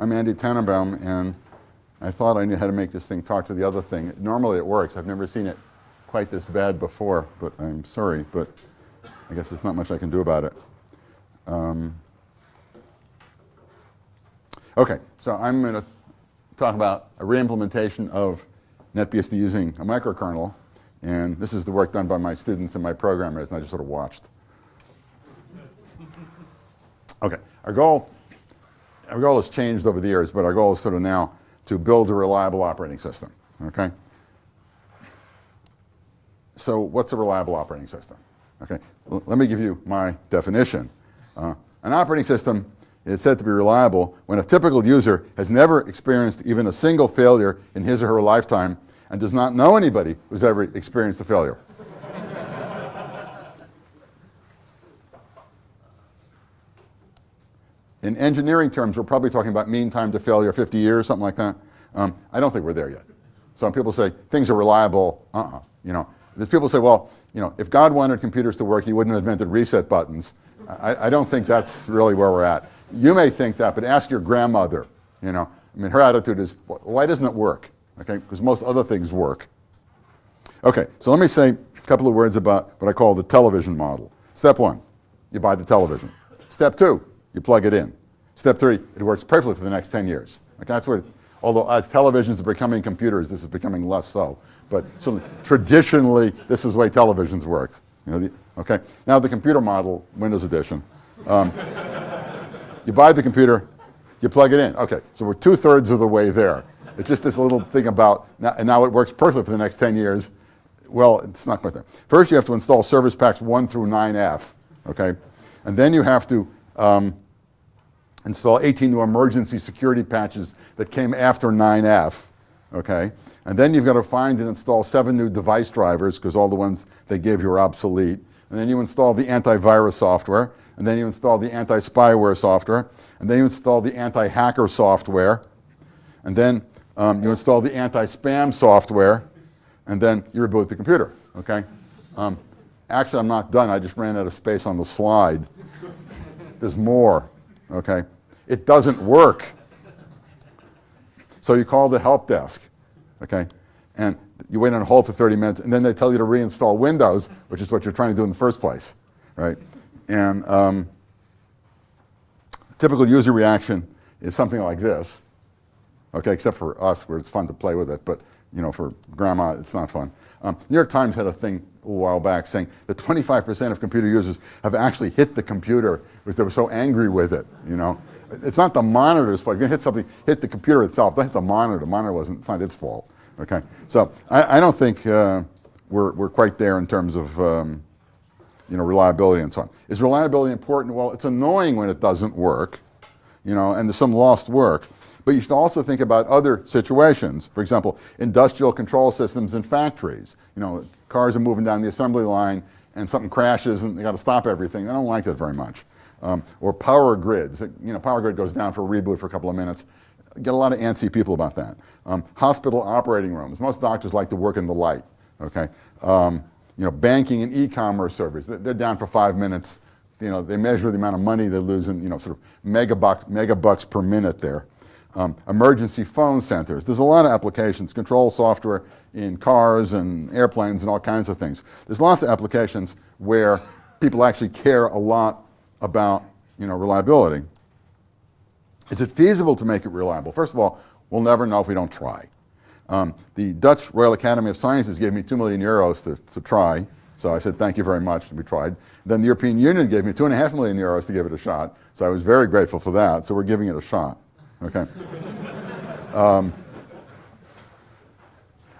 I'm Andy Tanenbaum, and I thought I knew how to make this thing talk to the other thing. Normally it works. I've never seen it quite this bad before, but I'm sorry, but I guess there's not much I can do about it. Um, okay, so I'm going to talk about a reimplementation of NetBSD using a microkernel, and this is the work done by my students and my programmers, and I just sort of watched. Okay, our goal our goal has changed over the years, but our goal is sort of now to build a reliable operating system, okay? So what's a reliable operating system? Okay, L let me give you my definition. Uh, an operating system is said to be reliable when a typical user has never experienced even a single failure in his or her lifetime and does not know anybody who's ever experienced a failure. In engineering terms, we're probably talking about mean time to failure, 50 years, something like that. Um, I don't think we're there yet. Some people say things are reliable. Uh-uh. You know, people say, well, you know, if God wanted computers to work, he wouldn't have invented reset buttons. I, I don't think that's really where we're at. You may think that, but ask your grandmother. You know, I mean, her attitude is, why doesn't it work? Okay, because most other things work. Okay, so let me say a couple of words about what I call the television model. Step one, you buy the television. Step two, you plug it in. Step three, it works perfectly for the next 10 years. Okay, that's where, although as televisions are becoming computers, this is becoming less so. But traditionally, this is the way televisions worked. You know, the, okay, now the computer model, Windows Edition. Um, you buy the computer, you plug it in. Okay, so we're two thirds of the way there. It's just this little thing about, now, and now it works perfectly for the next 10 years. Well, it's not quite there. First, you have to install service packs 1 through 9F, okay? And then you have to um, install 18 new emergency security patches that came after 9F, okay? And then you've got to find and install seven new device drivers because all the ones they gave you are obsolete. And then you install the antivirus software, and then you install the anti-spyware software, and then you install the anti-hacker software, and then um, you install the anti-spam software, and then you reboot the computer, okay? Um, actually, I'm not done. I just ran out of space on the slide. There's more, okay? It doesn't work. So you call the help desk, okay? And you wait on hold for 30 minutes, and then they tell you to reinstall Windows, which is what you're trying to do in the first place, right? And um, typical user reaction is something like this, okay, except for us where it's fun to play with it, but you know, for grandma, it's not fun. Um, New York Times had a thing a while back saying that 25% of computer users have actually hit the computer because they were so angry with it, you know. It's not the monitor's fault. You're hit something, hit the computer itself. Don't hit the monitor. The monitor wasn't, it's not its fault, okay. So I, I don't think uh, we're, we're quite there in terms of, um, you know, reliability and so on. Is reliability important? Well, it's annoying when it doesn't work, you know, and there's some lost work. But you should also think about other situations. For example, industrial control systems in factories. You know, cars are moving down the assembly line and something crashes and they got to stop everything. I don't like that very much. Um, or power grids. You know, power grid goes down for a reboot for a couple of minutes. Get a lot of antsy people about that. Um, hospital operating rooms. Most doctors like to work in the light. Okay. Um, you know, banking and e-commerce servers. They're down for five minutes. You know, they measure the amount of money they lose in, you know, sort of megabucks, megabucks per minute there. Um, emergency phone centers. There's a lot of applications, control software in cars and airplanes and all kinds of things. There's lots of applications where people actually care a lot about you know, reliability. Is it feasible to make it reliable? First of all, we'll never know if we don't try. Um, the Dutch Royal Academy of Sciences gave me two million euros to, to try, so I said thank you very much, and we tried. Then the European Union gave me two and a half million euros to give it a shot, so I was very grateful for that, so we're giving it a shot. Okay. Um,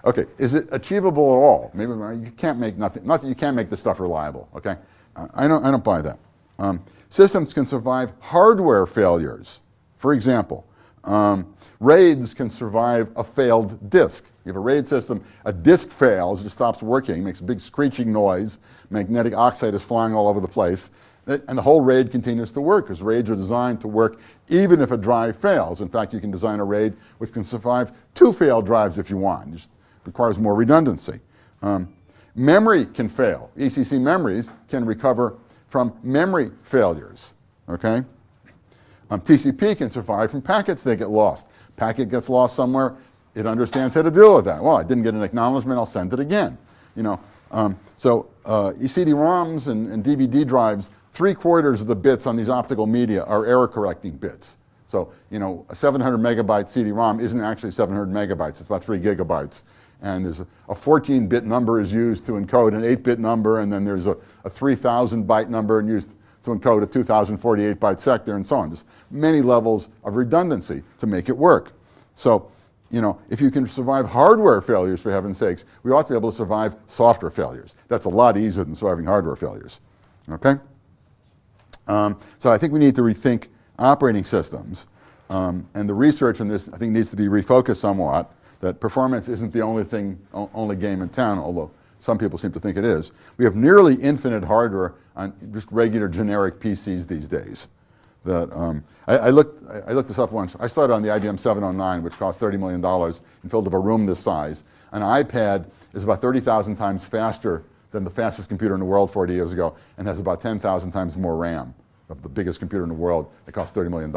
okay, is it achievable at all? Maybe you can't make nothing, nothing you can't make this stuff reliable, okay? I don't, I don't buy that. Um, systems can survive hardware failures. For example, um, RAIDs can survive a failed disk. You have a RAID system, a disk fails, it stops working, makes a big screeching noise, magnetic oxide is flying all over the place, and the whole RAID continues to work because RAIDs are designed to work even if a drive fails. In fact, you can design a RAID which can survive two failed drives if you want. It just requires more redundancy. Um, memory can fail. ECC memories can recover from memory failures, okay? Um, TCP can survive from packets that get lost. Packet gets lost somewhere, it understands how to deal with that. Well, I didn't get an acknowledgement, I'll send it again. You know, um, so uh, CD-ROMs and, and DVD drives, three quarters of the bits on these optical media are error correcting bits. So, you know, a 700 megabyte CD-ROM isn't actually 700 megabytes, it's about three gigabytes. And there's a 14-bit number is used to encode an 8-bit number, and then there's a, a 3,000 byte number and used to encode a 2048 byte sector and so on. There's many levels of redundancy to make it work. So, you know, if you can survive hardware failures, for heaven's sakes, we ought to be able to survive software failures. That's a lot easier than surviving hardware failures, okay? Um, so I think we need to rethink operating systems. Um, and the research on this, I think, needs to be refocused somewhat, that performance isn't the only thing, only game in town, although some people seem to think it is. We have nearly infinite hardware on just regular generic PCs these days. That um, I, I, looked, I looked this up once. I started on the IBM 709, which cost $30 million and filled up a room this size. An iPad is about 30,000 times faster than the fastest computer in the world 40 years ago and has about 10,000 times more RAM of the biggest computer in the world that costs $30 million.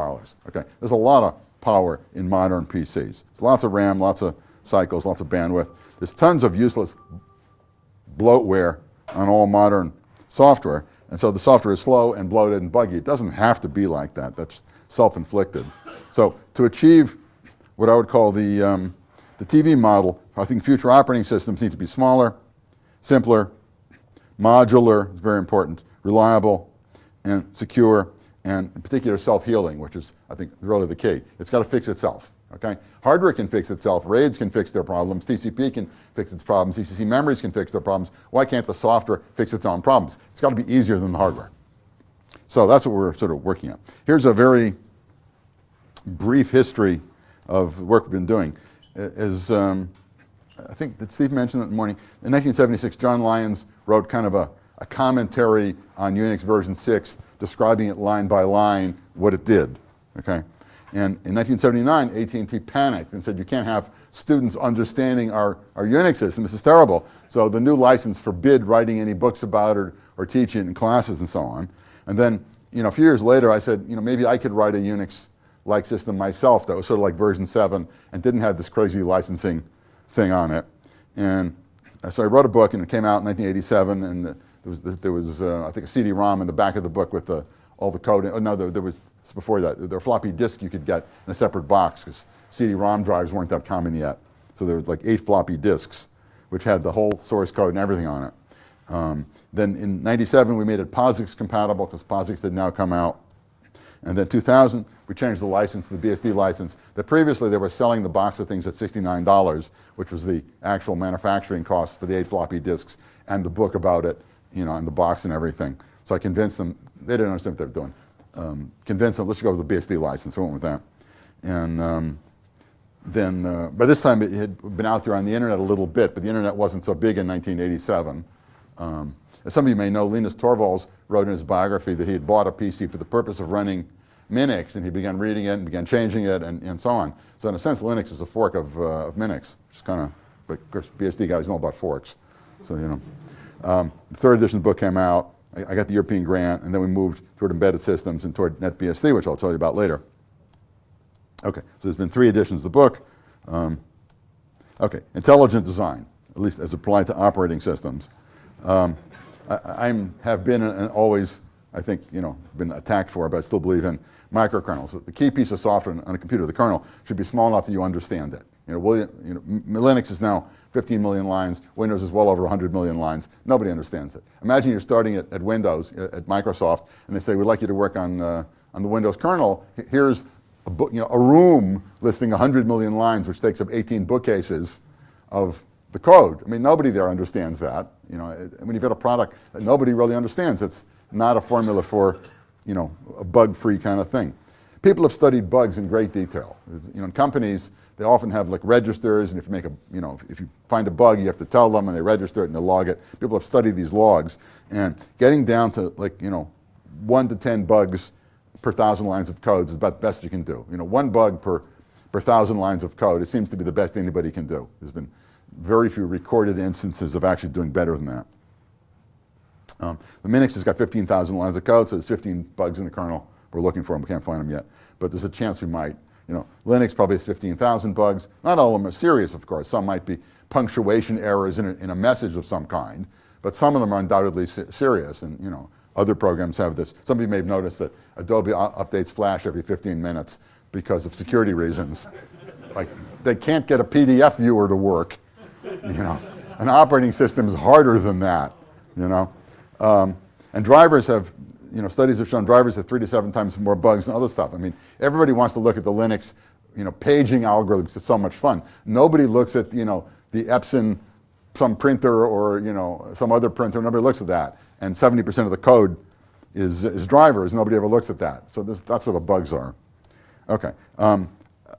Okay, There's a lot of power in modern PCs. There's lots of RAM, lots of cycles, lots of bandwidth. There's tons of useless bloatware on all modern software. And so the software is slow and bloated and buggy. It doesn't have to be like that. That's self-inflicted. So to achieve what I would call the, um, the TV model, I think future operating systems need to be smaller, simpler, modular, is very important, reliable, and secure, and in particular self-healing, which is, I think, really the key. It's got to fix itself, okay? Hardware can fix itself, RAIDs can fix their problems, TCP can fix its problems, ECC memories can fix their problems. Why can't the software fix its own problems? It's got to be easier than the hardware. So that's what we're sort of working on. Here's a very brief history of the work we've been doing. Is, um, I think, did Steve mention that in the morning? In 1976, John Lions wrote kind of a, a commentary on Unix version 6, describing it line by line what it did, okay? And in 1979, AT&T panicked and said, you can't have students understanding our, our Unix system, this is terrible. So the new license forbid writing any books about it or teaching it in classes and so on. And then, you know, a few years later, I said, you know, maybe I could write a Unix-like system myself that was sort of like version 7 and didn't have this crazy licensing thing on it. And uh, so I wrote a book and it came out in 1987 and the, there was, there was uh, I think, a CD-ROM in the back of the book with the, all the code. Oh, no, there, there was, before that, there were floppy disk you could get in a separate box because CD-ROM drives weren't that common yet. So there were like eight floppy disks, which had the whole source code and everything on it. Um, then in 97, we made it POSIX compatible because POSIX had now come out. And then 2000, we changed the license the BSD license. That previously they were selling the box of things at $69, which was the actual manufacturing cost for the eight floppy disks and the book about it, you know, and the box and everything. So I convinced them, they didn't understand what they were doing. Um, convinced them, let's go with the BSD license. We went with that. And um, then, uh, by this time it had been out there on the internet a little bit, but the internet wasn't so big in 1987. Um, as some of you may know, Linus Torvalds wrote in his biography that he had bought a PC for the purpose of running Minix, and he began reading it and began changing it and, and so on. So in a sense, Linux is a fork of, uh, of Minix, which is kind of, but of course, BSD guys know about forks. So, you know. Um, the third edition of the book came out. I, I, got the European grant, and then we moved toward embedded systems and toward NetBSD, which I'll tell you about later. Okay, so there's been three editions of the book. Um, okay, intelligent design, at least as applied to operating systems. Um, I I'm, have been and always, I think, you know, been attacked for, but I still believe in microkernels. The key piece of software on a computer, the kernel, should be small enough that you understand it. You know, William, you know, Linux is now 15 million lines. Windows is well over 100 million lines. Nobody understands it. Imagine you're starting at, at Windows, at Microsoft, and they say, we'd like you to work on, uh, on the Windows kernel. Here's a, you know, a room listing 100 million lines, which takes up 18 bookcases of the code. I mean, nobody there understands that. You know, when you've got a product that nobody really understands, it's not a formula for, you know, a bug-free kind of thing. People have studied bugs in great detail. You know, in companies, they often have like registers, and if you make a, you know, if you find a bug, you have to tell them, and they register it and they log it. People have studied these logs, and getting down to like, you know, one to 10 bugs per thousand lines of code is about the best you can do. You know, one bug per, per thousand lines of code, it seems to be the best anybody can do. There's been very few recorded instances of actually doing better than that. Um, the Minix has got 15,000 lines of code, so there's 15 bugs in the kernel. We're looking for them, we can't find them yet. but there's a chance we might. You know, Linux probably has 15,000 bugs. Not all of them are serious, of course. Some might be punctuation errors in a, in a message of some kind, but some of them are undoubtedly se serious. And you know, other programs have this. Some of you may have noticed that Adobe updates Flash every 15 minutes because of security reasons. like they can't get a PDF viewer to work. You know, an operating system is harder than that. You know, um, and drivers have you know, studies have shown drivers have three to seven times more bugs than other stuff. I mean, everybody wants to look at the Linux, you know, paging algorithms. It's so much fun. Nobody looks at, you know, the Epson, some printer or, you know, some other printer. Nobody looks at that. And 70% of the code is, is drivers. Nobody ever looks at that. So this, that's where the bugs are. Okay. Um,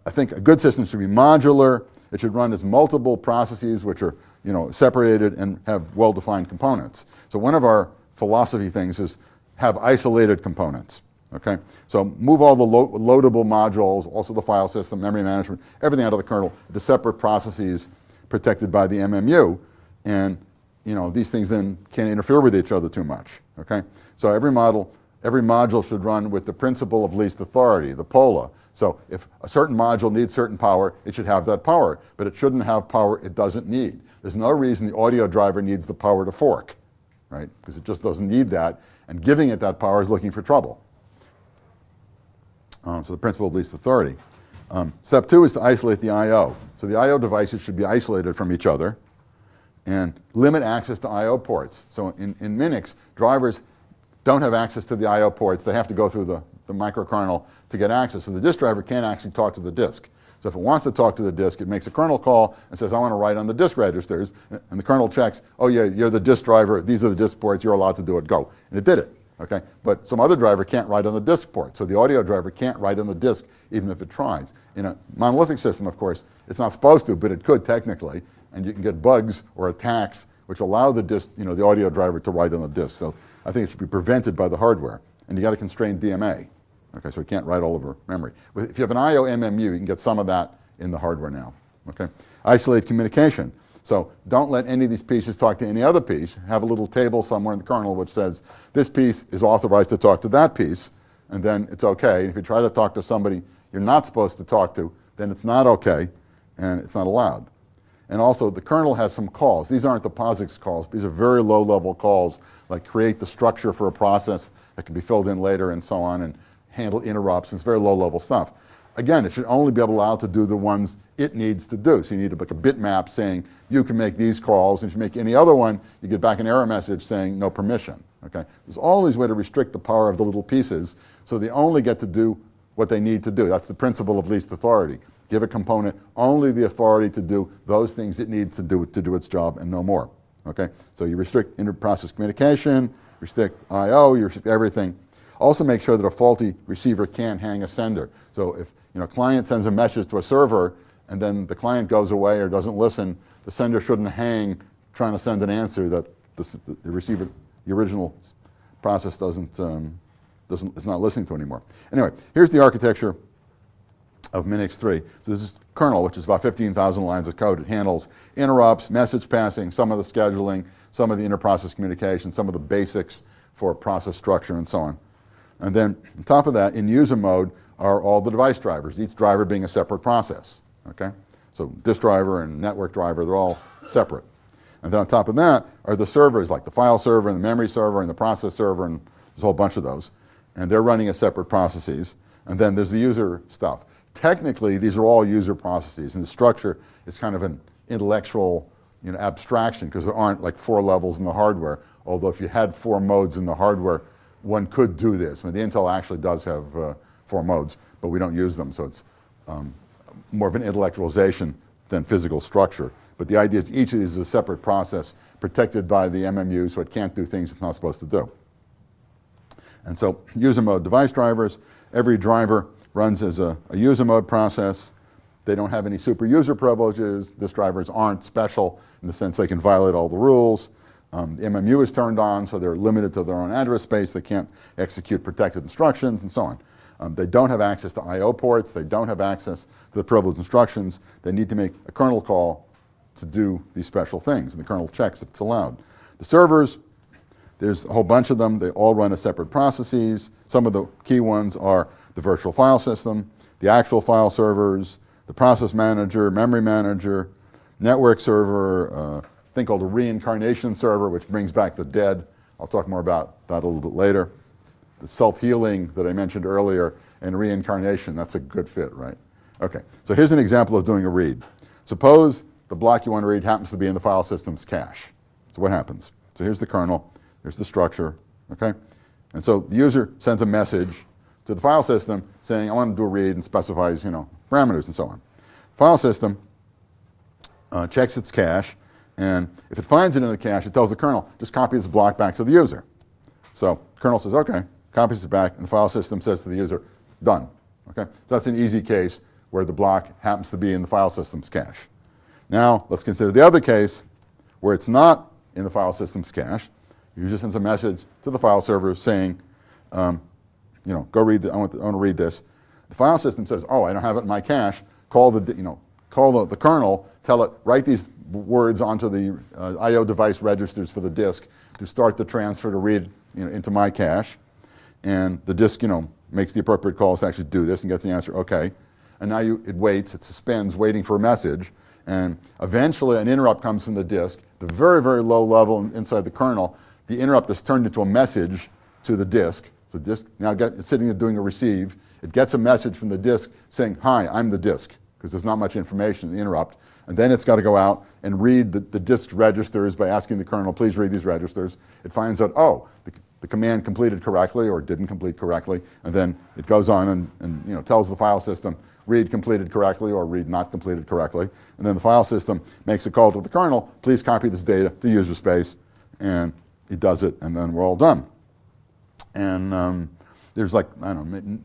I think a good system should be modular. It should run as multiple processes which are, you know, separated and have well-defined components. So one of our philosophy things is have isolated components. Okay, so move all the lo loadable modules, also the file system, memory management, everything out of the kernel to separate processes protected by the MMU, and you know these things then can't interfere with each other too much. Okay, so every model, every module should run with the principle of least authority, the POLA. So if a certain module needs certain power, it should have that power, but it shouldn't have power it doesn't need. There's no reason the audio driver needs the power to fork, right? Because it just doesn't need that and giving it that power is looking for trouble. Um, so the principle of least authority. Um, step two is to isolate the I.O. So the I.O. devices should be isolated from each other and limit access to I.O. ports. So in, in Minix, drivers don't have access to the I.O. ports. They have to go through the, the microkernel to get access. So the disk driver can't actually talk to the disk. So if it wants to talk to the disk, it makes a kernel call and says, I want to write on the disk registers. And the kernel checks, oh yeah, you're the disk driver, these are the disk ports, you're allowed to do it, go. And it did it, okay? But some other driver can't write on the disk port. So the audio driver can't write on the disk even if it tries. In a monolithic system, of course, it's not supposed to, but it could technically. And you can get bugs or attacks which allow the disk, you know, the audio driver to write on the disk. So I think it should be prevented by the hardware. And you got to constrain DMA. Okay, so it can't write all over memory. If you have an I.O. MMU, you can get some of that in the hardware now. Okay, isolate communication. So don't let any of these pieces talk to any other piece. Have a little table somewhere in the kernel which says this piece is authorized to talk to that piece, and then it's okay. If you try to talk to somebody you're not supposed to talk to, then it's not okay, and it's not allowed. And also, the kernel has some calls. These aren't the POSIX calls. These are very low-level calls, like create the structure for a process that can be filled in later and so on, and handle interrupts. It's very low-level stuff. Again, it should only be allowed to do the ones it needs to do. So you need to make a bitmap saying you can make these calls, and if you make any other one, you get back an error message saying no permission. Okay? There's always a way to restrict the power of the little pieces so they only get to do what they need to do. That's the principle of least authority. Give a component only the authority to do those things it needs to do to do its job and no more. Okay? So you restrict inter-process communication, restrict I.O., you restrict everything. Also make sure that a faulty receiver can't hang a sender. So if you know, client sends a message to a server and then the client goes away or doesn't listen, the sender shouldn't hang trying to send an answer that the, the receiver, the original process doesn't, um, doesn't, is not listening to anymore. Anyway, here's the architecture of Minix 3. So this is kernel, which is about 15,000 lines of code. It handles interrupts, message passing, some of the scheduling, some of the inter-process communication, some of the basics for process structure and so on. And then on top of that, in user mode, are all the device drivers, each driver being a separate process, okay? So disk driver and network driver, they're all separate. And then on top of that are the servers, like the file server and the memory server and the process server, and there's a whole bunch of those. And they're running as separate processes. And then there's the user stuff. Technically, these are all user processes, and the structure is kind of an intellectual you know, abstraction because there aren't like four levels in the hardware, although if you had four modes in the hardware, one could do this. I mean, the Intel actually does have uh, four modes, but we don't use them, so it's um, more of an intellectualization than physical structure. But the idea is each of these is a separate process protected by the MMU, so it can't do things it's not supposed to do. And so user mode device drivers, every driver runs as a, a user mode process. They don't have any super user privileges. This drivers aren't special in the sense they can violate all the rules. Um, the MMU is turned on, so they're limited to their own address space. They can't execute protected instructions and so on. Um, they don't have access to I.O. ports. They don't have access to the privileged instructions. They need to make a kernel call to do these special things, and the kernel checks if it's allowed. The servers, there's a whole bunch of them. They all run as separate processes. Some of the key ones are the virtual file system, the actual file servers, the process manager, memory manager, network server, uh, thing called a reincarnation server, which brings back the dead. I'll talk more about that a little bit later. The self-healing that I mentioned earlier and reincarnation, that's a good fit, right? Okay, so here's an example of doing a read. Suppose the block you want to read happens to be in the file system's cache. So what happens? So here's the kernel, here's the structure, okay? And so the user sends a message to the file system saying, I want to do a read and specifies, you know, parameters and so on. File system uh, checks its cache, and if it finds it in the cache, it tells the kernel, just copy this block back to the user. So kernel says, okay, copies it back, and the file system says to the user, done. Okay, so that's an easy case where the block happens to be in the file system's cache. Now, let's consider the other case where it's not in the file system's cache. The user sends a message to the file server saying, um, you know, go read, the, I, want I want to read this. The file system says, oh, I don't have it in my cache. Call the, you know, call the, the kernel, tell it, write these words onto the uh, I.O. device registers for the disk to start the transfer to read you know, into my cache. And the disk, you know, makes the appropriate calls to actually do this and gets the answer, okay. And now you, it waits, it suspends, waiting for a message. And eventually an interrupt comes from the disk, the very, very low level inside the kernel. The interrupt is turned into a message to the disk. The disk now get, it's sitting there doing a receive. It gets a message from the disk saying, hi, I'm the disk, because there's not much information in the interrupt. And then it's got to go out and read the, the disk registers by asking the kernel, please read these registers. It finds out, oh, the, the command completed correctly or didn't complete correctly. And then it goes on and, and you know, tells the file system, read completed correctly or read not completed correctly. And then the file system makes a call to the kernel, please copy this data to user space. And it does it, and then we're all done. And um, there's like, I don't know,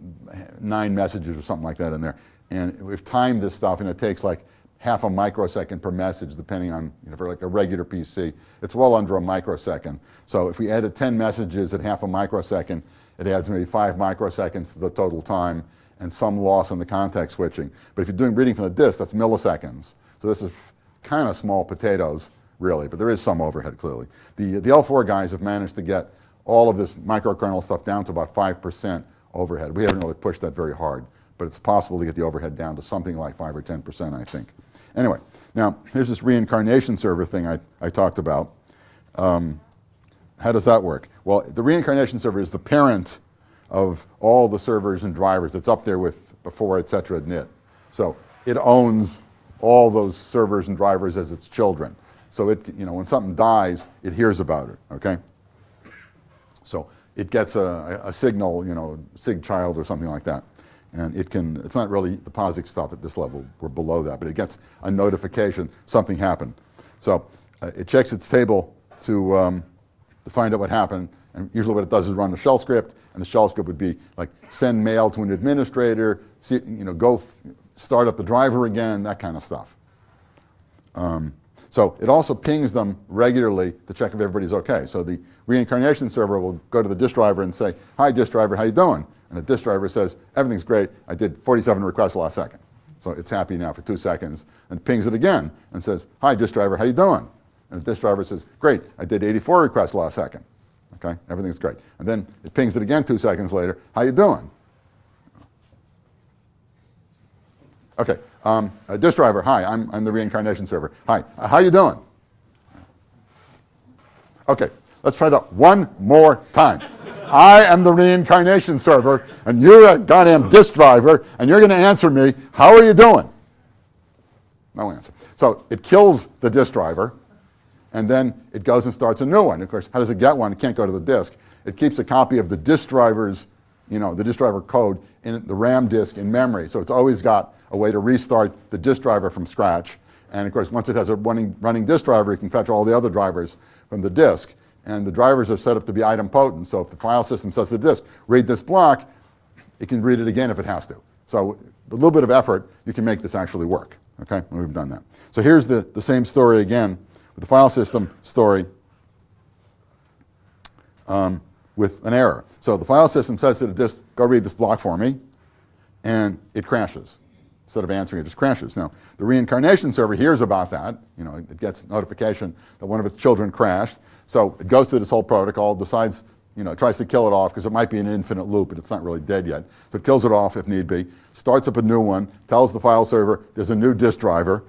nine messages or something like that in there. And we've timed this stuff, and it takes like half a microsecond per message, depending on, you know, for like a regular PC. It's well under a microsecond. So if we added 10 messages at half a microsecond, it adds maybe five microseconds to the total time and some loss in the context switching. But if you're doing reading from the disk, that's milliseconds. So this is kind of small potatoes, really, but there is some overhead, clearly. The, the L4 guys have managed to get all of this microkernel stuff down to about 5% overhead. We haven't really pushed that very hard, but it's possible to get the overhead down to something like 5 or 10%, I think. Anyway, now here's this reincarnation server thing I, I talked about. Um, how does that work? Well, the reincarnation server is the parent of all the servers and drivers. It's up there with before, et cetera, NIT. So it owns all those servers and drivers as its children. So it, you know, when something dies, it hears about it, okay? So it gets a, a signal, you know, sig child or something like that. And it can, it's not really the POSIX stuff at this level, we're below that, but it gets a notification, something happened. So uh, it checks its table to, um, to find out what happened, and usually what it does is run a shell script, and the shell script would be like send mail to an administrator, see, you know, go start up the driver again, that kind of stuff. Um, so it also pings them regularly to check if everybody's okay. So the reincarnation server will go to the disk driver and say, hi disk driver, how you doing? And the disk driver says, everything's great, I did 47 requests last second. So it's happy now for two seconds, and pings it again and says, hi disk driver, how you doing? And the disk driver says, great, I did 84 requests last second. Okay, everything's great. And then it pings it again two seconds later, how you doing? Okay, um, uh, disk driver, hi, I'm, I'm the reincarnation server. Hi, uh, how you doing? Okay, let's try that one more time. I am the reincarnation server, and you're a goddamn disk driver, and you're going to answer me, how are you doing? No answer. So it kills the disk driver, and then it goes and starts a new one. Of course, how does it get one? It can't go to the disk. It keeps a copy of the disk driver's, you know, the disk driver code in the RAM disk in memory. So it's always got a way to restart the disk driver from scratch. And of course, once it has a running, running disk driver, it can fetch all the other drivers from the disk and the drivers are set up to be idempotent. So if the file system says to the disk, read this block, it can read it again if it has to. So a little bit of effort, you can make this actually work. Okay, we've done that. So here's the, the same story again with the file system story um, with an error. So the file system says to the disk, go read this block for me, and it crashes. Instead of answering, it just crashes. Now, the reincarnation server hears about that. You know, it gets notification that one of its children crashed. So it goes through this whole protocol, decides you know, tries to kill it off because it might be an infinite loop and it's not really dead yet. So it kills it off if need be, starts up a new one, tells the file server there's a new disk driver.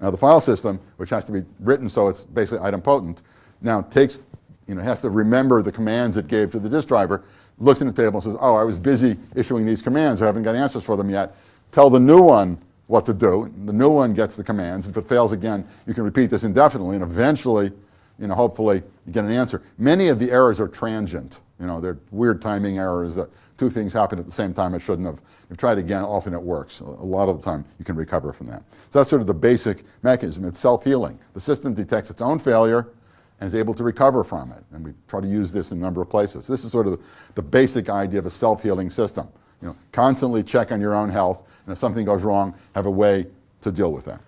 Now the file system, which has to be written so it's basically idempotent, now takes, you know, has to remember the commands it gave to the disk driver, looks in the table and says, oh, I was busy issuing these commands, I haven't got answers for them yet. Tell the new one what to do. The new one gets the commands. If it fails again, you can repeat this indefinitely, and eventually, you know, hopefully you get an answer. Many of the errors are transient. You know, they're weird timing errors that two things happen at the same time it shouldn't have. You try it again, often it works. A lot of the time you can recover from that. So that's sort of the basic mechanism. It's self-healing. The system detects its own failure and is able to recover from it. And we try to use this in a number of places. This is sort of the, the basic idea of a self-healing system. You know, constantly check on your own health, and if something goes wrong, have a way to deal with that.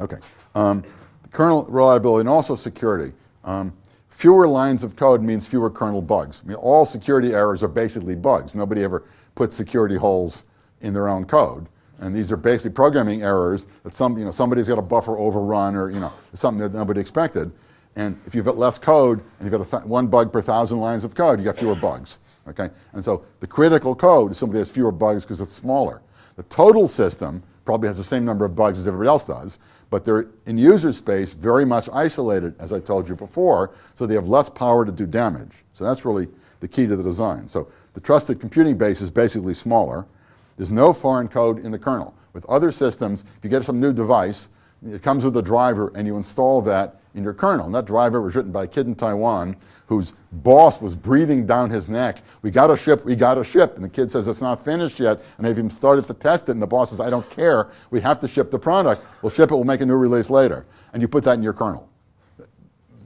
Okay. Um, kernel reliability and also security. Um, fewer lines of code means fewer kernel bugs. I mean, all security errors are basically bugs. Nobody ever puts security holes in their own code. And these are basically programming errors that some, you know, somebody's got a buffer overrun or you know, something that nobody expected. And if you've got less code and you've got one bug per thousand lines of code, you've got fewer bugs. Okay? And so the critical code is simply has fewer bugs because it's smaller. The total system probably has the same number of bugs as everybody else does, but they're in user space very much isolated, as I told you before, so they have less power to do damage. So that's really the key to the design. So the trusted computing base is basically smaller. There's no foreign code in the kernel. With other systems, if you get some new device, it comes with a driver and you install that in your kernel. And that driver was written by a kid in Taiwan whose boss was breathing down his neck. We got a ship, we got a ship. And the kid says, it's not finished yet. And they've even started to test it. And the boss says, I don't care. We have to ship the product. We'll ship it, we'll make a new release later. And you put that in your kernel.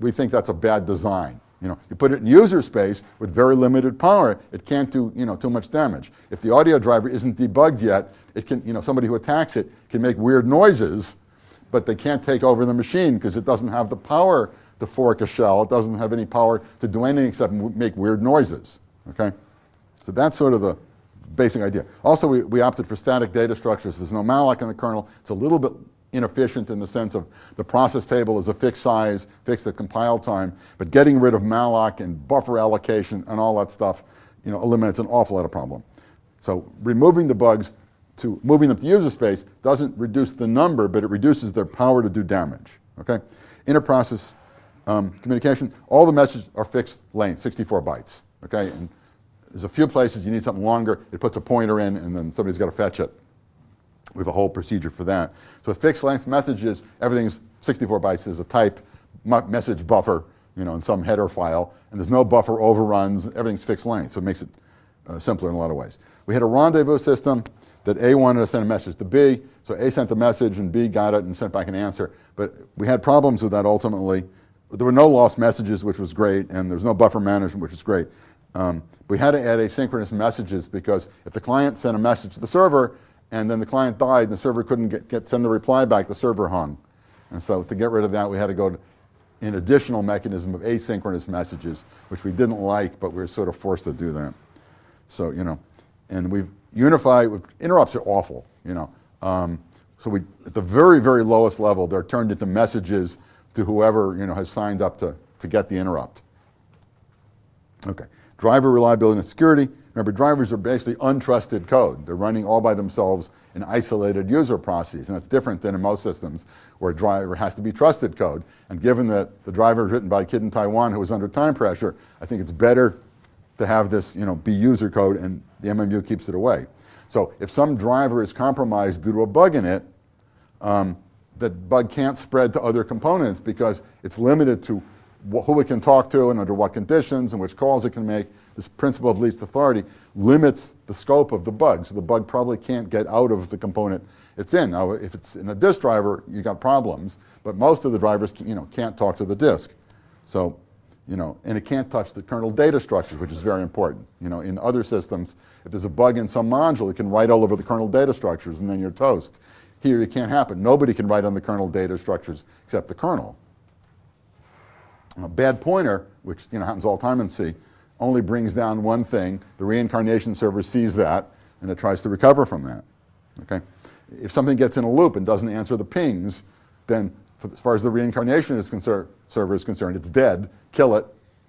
We think that's a bad design. You know, you put it in user space with very limited power, it can't do you know, too much damage. If the audio driver isn't debugged yet, it can, you know, somebody who attacks it can make weird noises, but they can't take over the machine because it doesn't have the power to fork a shell. It doesn't have any power to do anything except make weird noises, okay? So that's sort of the basic idea. Also, we, we opted for static data structures. There's no malloc in the kernel. It's a little bit inefficient in the sense of the process table is a fixed size, fixed at compile time, but getting rid of malloc and buffer allocation and all that stuff, you know, eliminates an awful lot of problem. So removing the bugs to moving them to user space doesn't reduce the number, but it reduces their power to do damage, okay? Interprocess um, communication, all the messages are fixed length, 64 bytes, okay? And there's a few places you need something longer, it puts a pointer in and then somebody's got to fetch it. We have a whole procedure for that. So with fixed length messages, everything's 64 bytes is a type message buffer, you know, in some header file, and there's no buffer overruns, everything's fixed length, so it makes it uh, simpler in a lot of ways. We had a rendezvous system that A wanted to send a message to B, so A sent the message and B got it and sent back an answer, but we had problems with that ultimately there were no lost messages, which was great, and there's no buffer management, which is great. Um, we had to add asynchronous messages because if the client sent a message to the server and then the client died and the server couldn't get, get send the reply back, the server hung. And so to get rid of that, we had to go to an additional mechanism of asynchronous messages, which we didn't like, but we were sort of forced to do that. So, you know, and we've unified, interrupts are awful, you know. Um, so we, at the very, very lowest level, they're turned into messages to whoever you know, has signed up to, to get the interrupt. Okay, driver reliability and security. Remember, drivers are basically untrusted code. They're running all by themselves in isolated user processes, and that's different than in most systems where a driver has to be trusted code. And given that the driver is written by a kid in Taiwan who was under time pressure, I think it's better to have this you know, be user code and the MMU keeps it away. So if some driver is compromised due to a bug in it, um, that bug can't spread to other components because it's limited to who it can talk to and under what conditions and which calls it can make. This principle of least authority limits the scope of the bug. So the bug probably can't get out of the component it's in. Now, if it's in a disk driver, you've got problems, but most of the drivers you know, can't talk to the disk. So, you know, and it can't touch the kernel data structures, which is very important. You know, in other systems, if there's a bug in some module, it can write all over the kernel data structures and then you're toast. Here it can't happen. Nobody can write on the kernel data structures except the kernel. A bad pointer, which you know, happens all the time in C, only brings down one thing. The reincarnation server sees that, and it tries to recover from that. Okay? If something gets in a loop and doesn't answer the pings, then for, as far as the reincarnation is concerned, server is concerned, it's dead, kill it,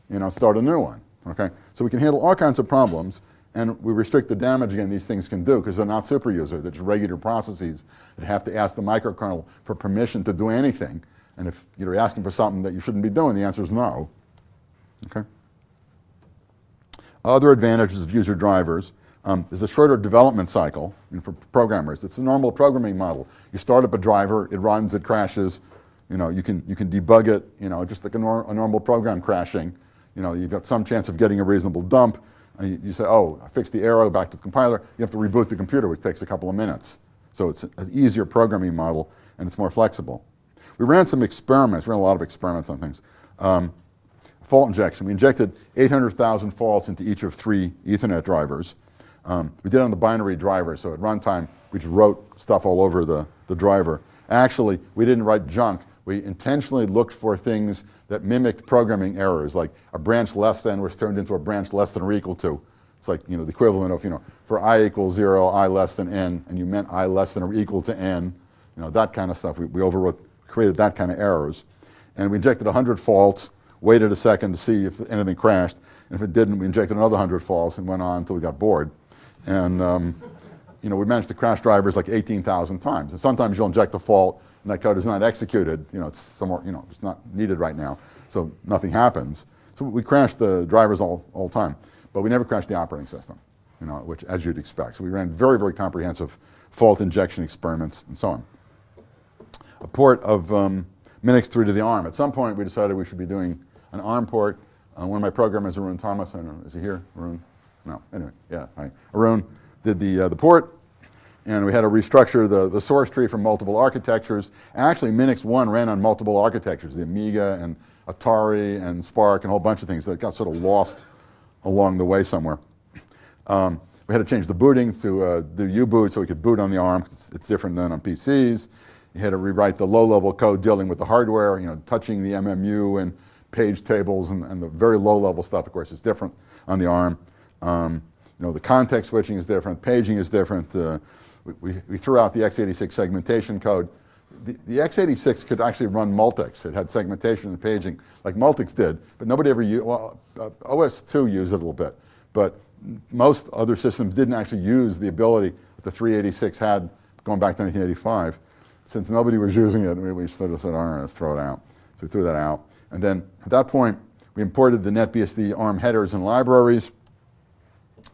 you know, start a new one, okay? So we can handle all kinds of problems, and we restrict the damage, again, these things can do, because they're not super user, they're just regular processes that have to ask the microkernel for permission to do anything, and if you're asking for something that you shouldn't be doing, the answer is no, okay? Other advantages of user drivers um, is a shorter development cycle for programmers. It's a normal programming model. You start up a driver, it runs, it crashes, you know, you can, you can debug it, you know, just like a, nor a normal program crashing. You know, you've got some chance of getting a reasonable dump. And you, you, say, oh, I fixed the error, back to the compiler. You have to reboot the computer, which takes a couple of minutes. So it's an easier programming model, and it's more flexible. We ran some experiments, we ran a lot of experiments on things. Um, fault injection, we injected 800,000 faults into each of three Ethernet drivers. Um, we did it on the binary driver, so at runtime, we just wrote stuff all over the, the driver. Actually, we didn't write junk. We intentionally looked for things that mimicked programming errors, like a branch less than was turned into a branch less than or equal to. It's like, you know, the equivalent of, you know, for i equals zero, i less than n, and you meant i less than or equal to n, you know, that kind of stuff. We, we overwrote, created that kind of errors. And we injected 100 faults, waited a second to see if anything crashed, and if it didn't, we injected another 100 faults and went on until we got bored. And, um, you know, we managed to crash drivers like 18,000 times. And sometimes you'll inject a fault and that code is not executed. You know, it's somewhere, you know, it's not needed right now. So nothing happens. So we crash the drivers all, all the time. But we never crash the operating system, you know, which as you'd expect. So we ran very, very comprehensive fault injection experiments and so on. A port of um, Minix 3 to the ARM. At some point we decided we should be doing an ARM port. Uh, one of my programmers, Arun Thomas, I don't know, is he here, Arun? No, anyway, yeah, hi. Arun did the, uh, the port, and we had to restructure the, the source tree from multiple architectures. Actually, Minix 1 ran on multiple architectures, the Amiga and Atari and SPARC and a whole bunch of things that got sort of lost along the way somewhere. Um, we had to change the booting to uh, do U-boot so we could boot on the ARM. It's, it's, different than on PCs. You had to rewrite the low-level code dealing with the hardware, you know, touching the MMU and page tables and, and the very low-level stuff, of course, is different on the ARM. Um, you know, the context switching is different, paging is different. Uh, we, we, threw out the x86 segmentation code. The, the, x86 could actually run Multics. It had segmentation and paging like Multics did, but nobody ever used, well, uh, OS2 used it a little bit, but most other systems didn't actually use the ability that the 386 had going back to 1985. Since nobody was using it, we, we sort of said, all right, let's throw it out. So we threw that out. And then at that point, we imported the NetBSD ARM headers and libraries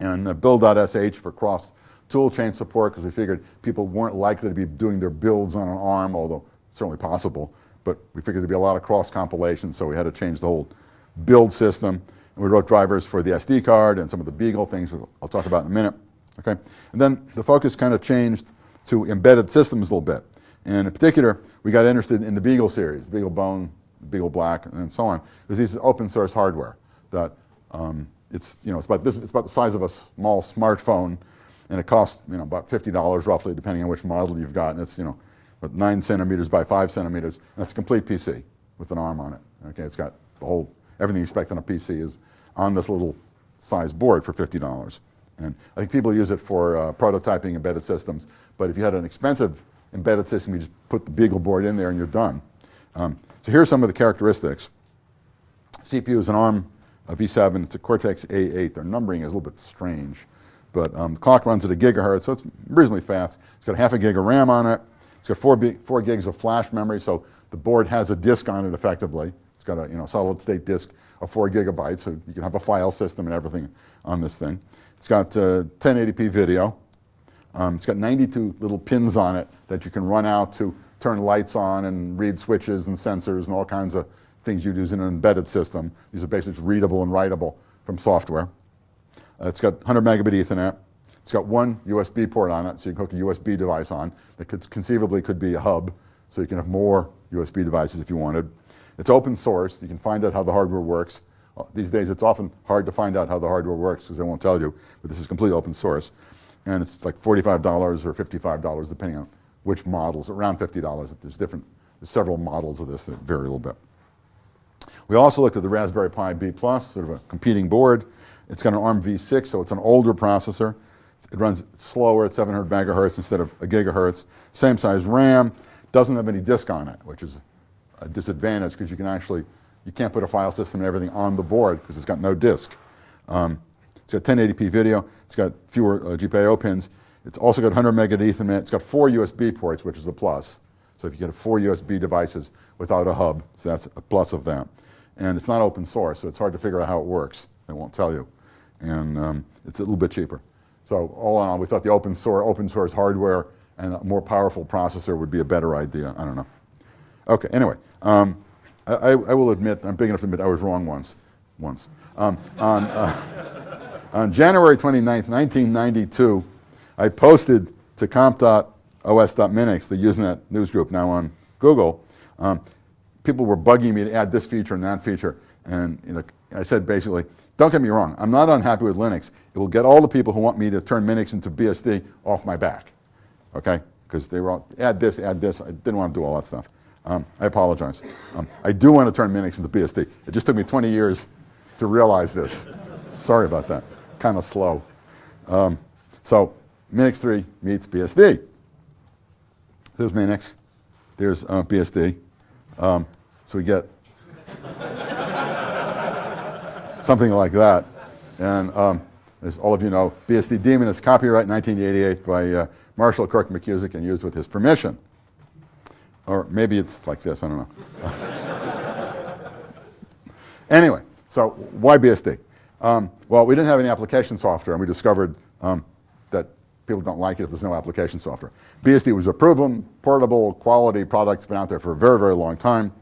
and uh, build.sh for cross toolchain support because we figured people weren't likely to be doing their builds on an ARM, although certainly possible, but we figured there'd be a lot of cross compilation, so we had to change the whole build system. And we wrote drivers for the SD card and some of the Beagle things I'll talk about in a minute. Okay, And then the focus kind of changed to embedded systems a little bit. And in particular, we got interested in the Beagle series, the Beagle Bone, Beagle Black, and so on. Because these open source hardware that um, it's, you know, it's, about this, it's about the size of a small smartphone, and it costs you know, about $50 roughly, depending on which model you've got. And it's you know, about 9 centimeters by 5 centimeters, and it's a complete PC with an ARM on it. Okay, it's got the whole, everything you expect on a PC is on this little size board for $50. And I think people use it for uh, prototyping embedded systems, but if you had an expensive embedded system, you just put the Beagle board in there and you're done. Um, so here are some of the characteristics. CPU is an ARM a V7, it's a Cortex A8. Their numbering is a little bit strange, but um, the clock runs at a gigahertz, so it's reasonably fast. It's got half a gig of RAM on it. It's got four, four gigs of flash memory, so the board has a disk on it effectively. It's got a you know, solid state disk of four gigabytes, so you can have a file system and everything on this thing. It's got uh, 1080p video. Um, it's got 92 little pins on it that you can run out to turn lights on and read switches and sensors and all kinds of things you'd use in an embedded system. These are basically readable and writable from software. Uh, it's got 100 megabit Ethernet. It's got one USB port on it, so you can hook a USB device on that could conceivably could be a hub, so you can have more USB devices if you wanted. It's open source. You can find out how the hardware works. Uh, these days, it's often hard to find out how the hardware works because they won't tell you, but this is completely open source. And it's like $45 or $55, depending on which models, around $50. There's different, there's several models of this that vary a little bit. We also looked at the Raspberry Pi B+, sort of a competing board. It's got an ARM v6, so it's an older processor. It runs slower at 700 megahertz instead of a gigahertz. Same size RAM, doesn't have any disk on it, which is a disadvantage because you can actually, you can't put a file system and everything on the board because it's got no disk. Um, it's got 1080p video, it's got fewer uh, GPIO pins, it's also got 100 megabit Ethernet, it's got four USB ports, which is a plus. So if you get four USB devices without a hub, so that's a plus of that. And it's not open source, so it's hard to figure out how it works. They won't tell you. And um, it's a little bit cheaper. So all in all, we thought the open source, open source hardware and a more powerful processor would be a better idea. I don't know. Okay, anyway, um, I, I, will admit, I'm big enough to admit I was wrong once. Once. Um, on, uh, on January 29th, 1992, I posted to comp.os.minix, the Usenet news group now on Google. Um, people were bugging me to add this feature and that feature. And you know, I said basically, don't get me wrong, I'm not unhappy with Linux. It will get all the people who want me to turn Minix into BSD off my back. Okay? Because they were all, add this, add this. I didn't want to do all that stuff. Um, I apologize. Um, I do want to turn Minix into BSD. It just took me 20 years to realize this. Sorry about that. Kind of slow. Um, so Minix 3 meets BSD. There's Minix. There's uh, BSD. Um, so we get something like that. And um, as all of you know, BSD Daemon is copyright 1988 by uh, Marshall Kirk McKusick and used with his permission. Or maybe it's like this, I don't know. anyway, so why BSD? Um, well, we didn't have any application software, and we discovered um, that people don't like it if there's no application software. BSD was a proven, portable, quality product. It's been out there for a very, very long time.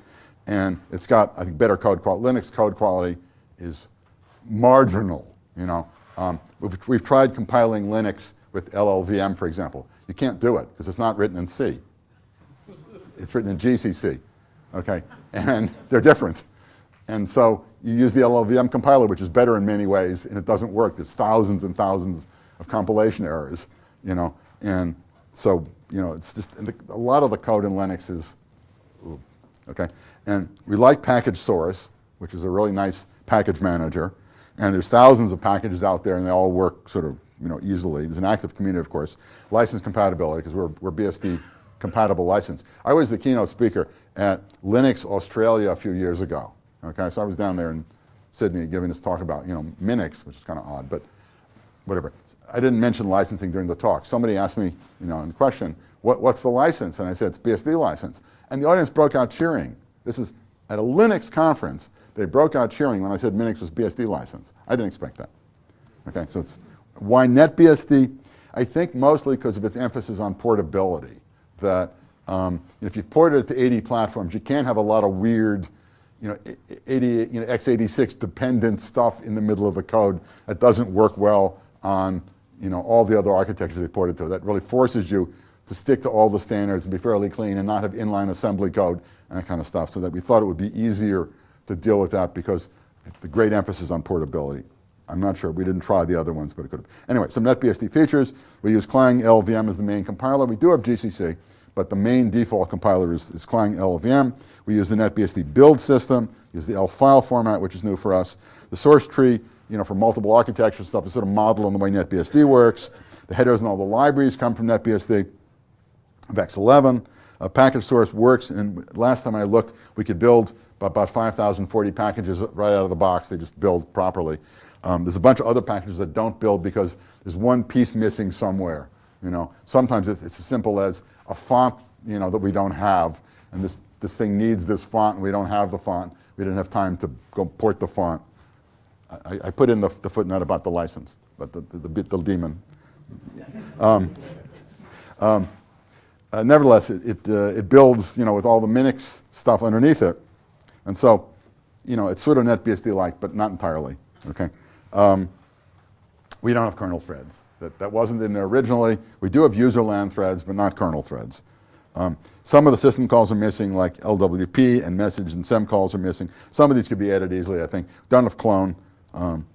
And it's got, I think, better code quality. Linux code quality is marginal, you know. Um, we've, we've tried compiling Linux with LLVM, for example. You can't do it because it's not written in C. It's written in GCC, okay? And they're different. And so you use the LLVM compiler, which is better in many ways, and it doesn't work. There's thousands and thousands of compilation errors, you know, and so, you know, it's just, a lot of the code in Linux is, okay? And we like package source, which is a really nice package manager, and there's thousands of packages out there and they all work sort of, you know, easily. There's an active community, of course. License compatibility, because we're, we're BSD compatible license. I was the keynote speaker at Linux Australia a few years ago, okay? So I was down there in Sydney giving this talk about, you know, Minix, which is kind of odd, but whatever. I didn't mention licensing during the talk. Somebody asked me, you know, in the question, what, what's the license? And I said, it's BSD license. And the audience broke out cheering. This is at a Linux conference. They broke out cheering when I said Minix was BSD license. I didn't expect that. Okay, so it's why NetBSD? I think mostly because of its emphasis on portability. That um, if you've ported it to 80 platforms, you can't have a lot of weird, you know, 80, you know, x86 dependent stuff in the middle of the code that doesn't work well on, you know, all the other architectures they ported to. That really forces you to stick to all the standards and be fairly clean and not have inline assembly code and that kind of stuff. So that we thought it would be easier to deal with that because the great emphasis on portability. I'm not sure. We didn't try the other ones, but it could have. Anyway, some NetBSD features. We use Clang LLVM as the main compiler. We do have GCC, but the main default compiler is, is Clang LLVM. We use the NetBSD build system, use the ELF file format, which is new for us. The source tree, you know, for multiple architecture stuff is sort of modeled on the way NetBSD works. The headers and all the libraries come from NetBSD. VEX11. A package source works, and last time I looked, we could build about 5,040 packages right out of the box. They just build properly. Um, there's a bunch of other packages that don't build because there's one piece missing somewhere. You know, sometimes it's as simple as a font, you know, that we don't have, and this this thing needs this font, and we don't have the font. We didn't have time to go port the font. I, I put in the, the, footnote about the license, but the the, the, the daemon. Um, um, uh, nevertheless, it it, uh, it builds, you know, with all the Minix stuff underneath it. And so, you know, it's sort of NetBSD-like, but not entirely, okay? Um, we don't have kernel threads. That, that wasn't in there originally. We do have user land threads, but not kernel threads. Um, some of the system calls are missing, like LWP and message and SEM calls are missing. Some of these could be added easily, I think. Don't have clone. Um,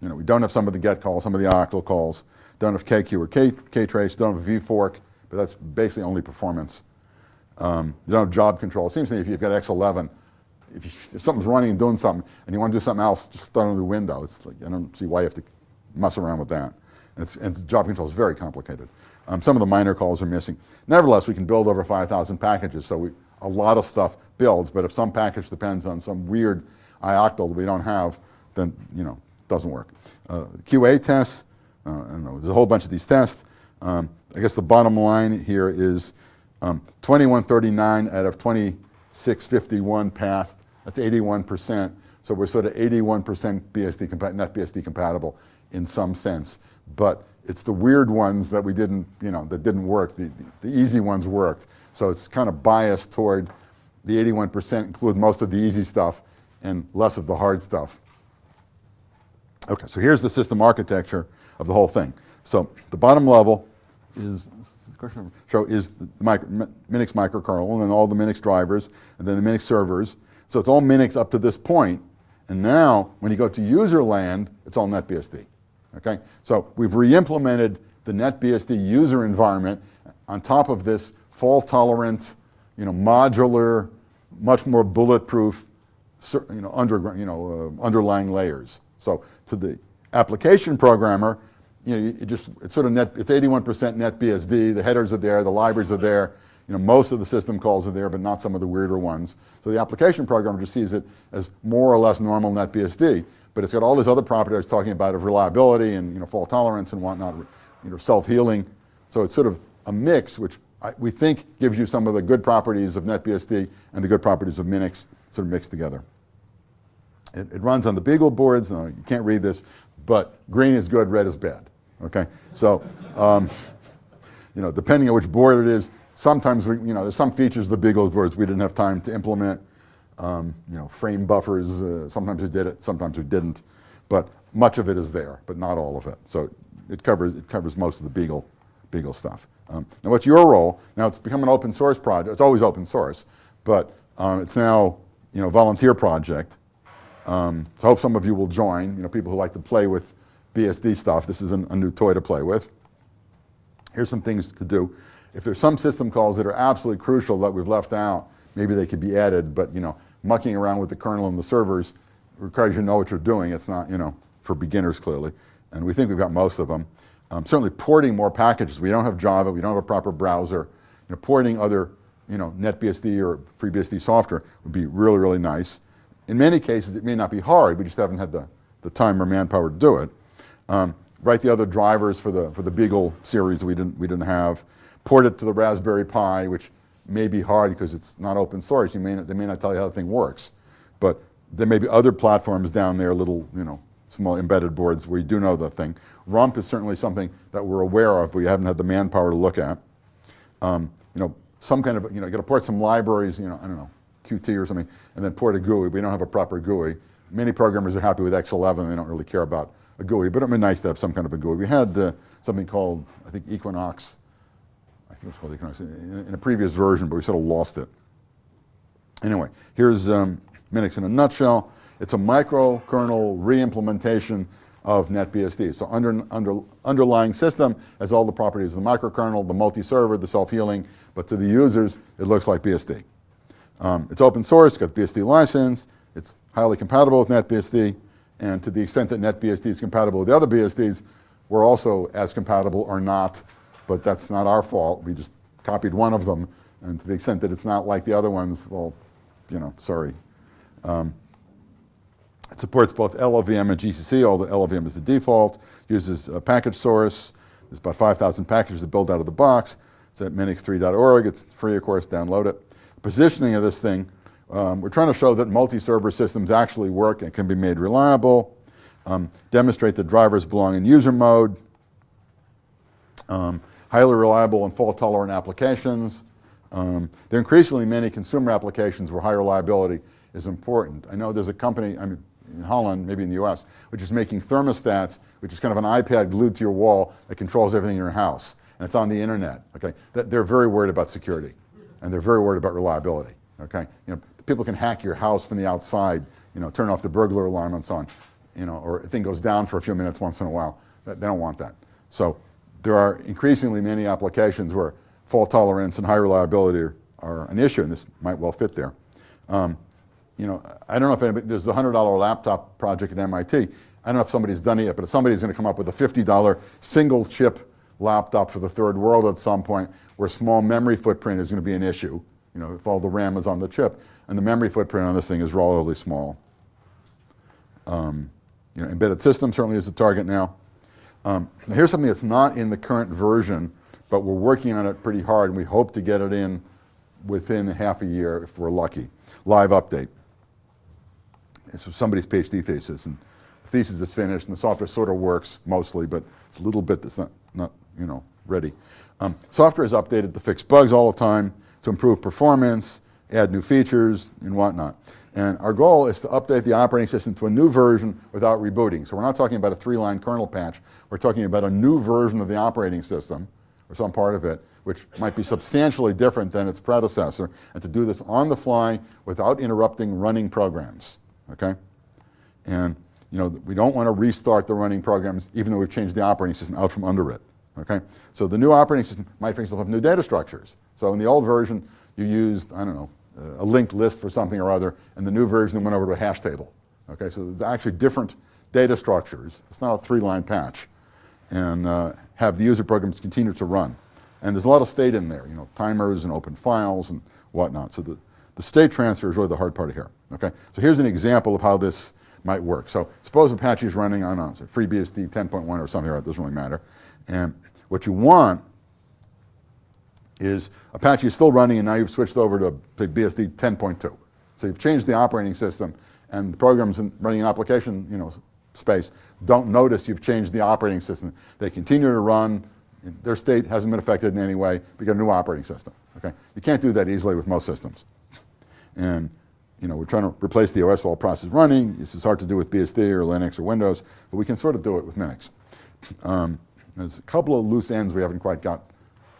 you know, we don't have some of the get calls, some of the ioctl calls. Don't have kqueue or K, K-trace. Don't have vfork, but that's basically only performance. Um, you don't have job control. It seems to me if you've got X11, if, you, if, something's running and doing something and you want to do something else, just throw it the window. It's like, I don't see why you have to mess around with that. And, it's, and job control is very complicated. Um, some of the minor calls are missing. Nevertheless, we can build over 5,000 packages, so we, a lot of stuff builds, but if some package depends on some weird ioctl that we don't have, then, you know, it doesn't work. Uh, QA tests, uh, I don't know, there's a whole bunch of these tests. Um, I guess the bottom line here is um, 2139 out of 2651 passed. That's 81%. So we're sort of 81% BSD net BSD compatible in some sense. But it's the weird ones that we didn't, you know, that didn't work. The, the easy ones worked. So it's kind of biased toward the 81% include most of the easy stuff and less of the hard stuff. Okay, so here's the system architecture of the whole thing. So the bottom level is so is the micro, Minix microkernel and all the Minix drivers and then the Minix servers. So it's all Minix up to this point. And now when you go to user land, it's all NetBSD. Okay? So we've re-implemented the NetBSD user environment on top of this fault tolerant, you know, modular, much more bulletproof, you know, underground, you know, uh, underlying layers. So to the application programmer, you know, just, it's sort of net, it's 81% NetBSD, the headers are there, the libraries are there, you know, most of the system calls are there, but not some of the weirder ones. So the application programmer just sees it as more or less normal NetBSD, but it's got all these other properties I was talking about of reliability and, you know, fault tolerance and whatnot, you know, self-healing. So it's sort of a mix, which I, we think gives you some of the good properties of NetBSD and the good properties of Minix sort of mixed together. It, it runs on the Beagle boards. No, you can't read this, but green is good, red is bad. Okay, so um, you know, depending on which board it is, sometimes we, you know, there's some features of the Beagle boards we didn't have time to implement. Um, you know, frame buffers. Uh, sometimes we did it, sometimes we didn't, but much of it is there, but not all of it. So it covers it covers most of the Beagle Beagle stuff. Um, now, what's your role? Now, it's become an open source project. It's always open source, but um, it's now you know volunteer project. Um, so I hope some of you will join. You know, people who like to play with BSD stuff. This is an, a new toy to play with. Here's some things to do. If there's some system calls that are absolutely crucial that we've left out, maybe they could be added, but you know, mucking around with the kernel and the servers requires you to know what you're doing. It's not, you know, for beginners clearly. And we think we've got most of them. Um, certainly porting more packages. We don't have Java, we don't have a proper browser. You know, porting other, you know, NetBSD or FreeBSD software would be really, really nice. In many cases, it may not be hard, we just haven't had the, the time or manpower to do it. Um, write the other drivers for the, for the Beagle series we didn't, we didn't have. Port it to the Raspberry Pi, which may be hard because it's not open source. You may not, they may not tell you how the thing works. But there may be other platforms down there, little, you know, small embedded boards where you do know the thing. Rump is certainly something that we're aware of, but we haven't had the manpower to look at. Um, you know, some kind of, you know, you got to port some libraries, you know, I don't know, Qt or something, and then port a GUI. We don't have a proper GUI. Many programmers are happy with X11. They don't really care about a GUI, but it would be nice to have some kind of a GUI. We had uh, something called, I think, Equinox. I think it was called Equinox in, in, a previous version, but we sort of lost it. Anyway, here's um, Minix in a nutshell. It's a microkernel re-implementation of NetBSD. So under, under, underlying system has all the properties of the microkernel, the multi-server, the self-healing, but to the users, it looks like BSD. Um, it's open source, got the BSD license, it's highly compatible with NetBSD, and to the extent that NetBSD is compatible with the other BSDs, we're also as compatible or not, but that's not our fault. We just copied one of them, and to the extent that it's not like the other ones, well, you know, sorry. Um, it supports both LLVM and GCC, although LLVM is the default, uses a package source. There's about 5,000 packages that build out of the box. It's at minix3.org. It's free, of course, download it positioning of this thing, um, we're trying to show that multi-server systems actually work and can be made reliable, um, demonstrate that drivers belong in user mode, um, highly reliable and fault-tolerant applications. Um, there are increasingly many consumer applications where high reliability is important. I know there's a company I mean, in Holland, maybe in the US, which is making thermostats, which is kind of an iPad glued to your wall that controls everything in your house. And it's on the internet. Okay? They're very worried about security and they're very worried about reliability. Okay, you know, people can hack your house from the outside. You know, turn off the burglar alarm and so on. You know, or a thing goes down for a few minutes once in a while. They don't want that. So there are increasingly many applications where fault tolerance and high reliability are, are an issue, and this might well fit there. Um, you know, I don't know if anybody, there's the $100 laptop project at MIT. I don't know if somebody's done it yet, but somebody's going to come up with a $50 single chip laptop for the third world at some point where small memory footprint is going to be an issue. You know, if all the RAM is on the chip. And the memory footprint on this thing is relatively small. Um, you know, embedded system certainly is the target now. Um, here's something that's not in the current version, but we're working on it pretty hard, and we hope to get it in within half a year if we're lucky. Live update. It's somebody's PhD thesis, and the thesis is finished, and the software sort of works mostly, but it's a little bit that's not, not you know, ready. Um, software is updated to fix bugs all the time, to improve performance, add new features, and whatnot. And our goal is to update the operating system to a new version without rebooting. So we're not talking about a three-line kernel patch. We're talking about a new version of the operating system, or some part of it, which might be substantially different than its predecessor, and to do this on the fly without interrupting running programs, okay? And you know, we don't want to restart the running programs even though we've changed the operating system out from under it, okay? So the new operating system might, for example, have new data structures. So in the old version, you used, I don't know, a linked list for something or other, and the new version went over to a hash table. Okay, so there's actually different data structures. It's not a three-line patch. And uh, have the user programs continue to run. And there's a lot of state in there, you know, timers and open files and whatnot. So the, the state transfer is really the hard part of here. Okay, so here's an example of how this might work. So suppose Apache is running on FreeBSD 10.1 or something, it doesn't really matter. And what you want is Apache is still running and now you've switched over to BSD 10.2. So you've changed the operating system and the programs and running an application you know, space don't notice you've changed the operating system. They continue to run, their state hasn't been affected in any way, get a new operating system. Okay? You can't do that easily with most systems. And you know, we're trying to replace the OS while process running. This is hard to do with BSD or Linux or Windows, but we can sort of do it with Minix. Um, there's a couple of loose ends we haven't quite got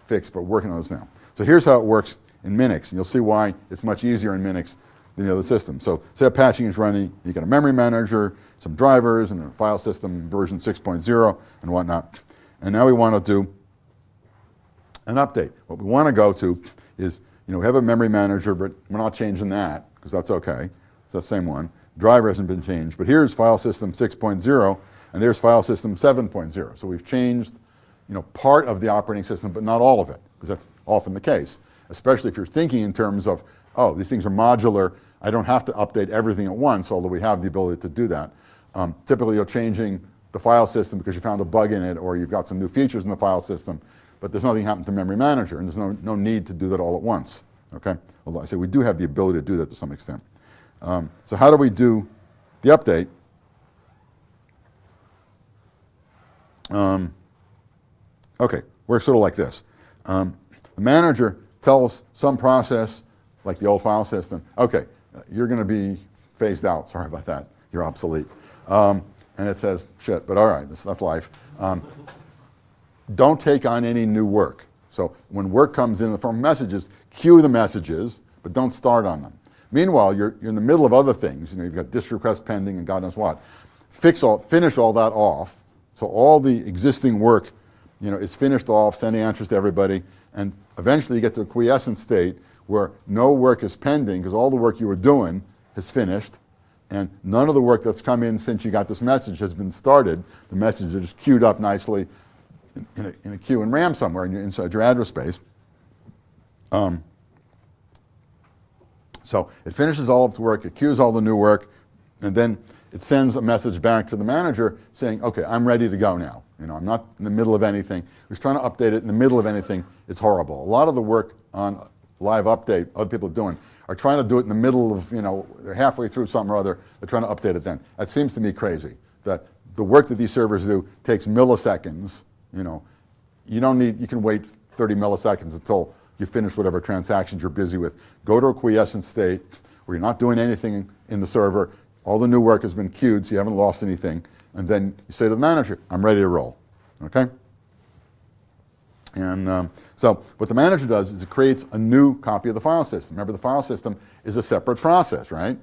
fixed, but working on those now. So here's how it works in Minix, and you'll see why it's much easier in Minix than the other system. So say Apache is running, you got a memory manager, some drivers, and a file system version 6.0 and whatnot. And now we want to do an update. What we want to go to is, you know, we have a memory manager, but we're not changing that, because that's okay. It's the same one. Driver hasn't been changed, but here's file system 6.0, and there's file system 7.0. So we've changed you know, part of the operating system, but not all of it, because that's often the case, especially if you're thinking in terms of, oh, these things are modular, I don't have to update everything at once, although we have the ability to do that. Um, typically, you're changing the file system because you found a bug in it, or you've got some new features in the file system, but there's nothing happened to memory manager, and there's no, no need to do that all at once, okay? Although I say we do have the ability to do that to some extent. Um, so how do we do the update? Um, Okay, works sort of like this. Um, the manager tells some process, like the old file system, okay, you're going to be phased out. Sorry about that. You're obsolete. Um, and it says, shit, but all right, that's, that's life. Um, don't take on any new work. So when work comes in the form of messages, queue the messages, but don't start on them. Meanwhile, you're, you're in the middle of other things. You know, you've got this request pending and God knows what. Fix all, finish all that off. So all the existing work you know, is finished off, sending answers to everybody, and eventually you get to a quiescent state where no work is pending because all the work you were doing has finished, and none of the work that's come in since you got this message has been started. The message is just queued up nicely in, in, a, in a, queue in RAM somewhere in your, inside your address space. Um, so it finishes all of its work, it queues all the new work, and then it sends a message back to the manager saying, okay, I'm ready to go now. You know, I'm not in the middle of anything. We're trying to update it in the middle of anything. It's horrible. A lot of the work on live update other people are doing are trying to do it in the middle of, you know, they're halfway through something or other. They're trying to update it then. That seems to me crazy, that the work that these servers do takes milliseconds. You know, you don't need, you can wait 30 milliseconds until you finish whatever transactions you're busy with. Go to a quiescent state where you're not doing anything in the server. All the new work has been queued, so you haven't lost anything and then you say to the manager, I'm ready to roll, okay? And um, so what the manager does is it creates a new copy of the file system. Remember, the file system is a separate process, right?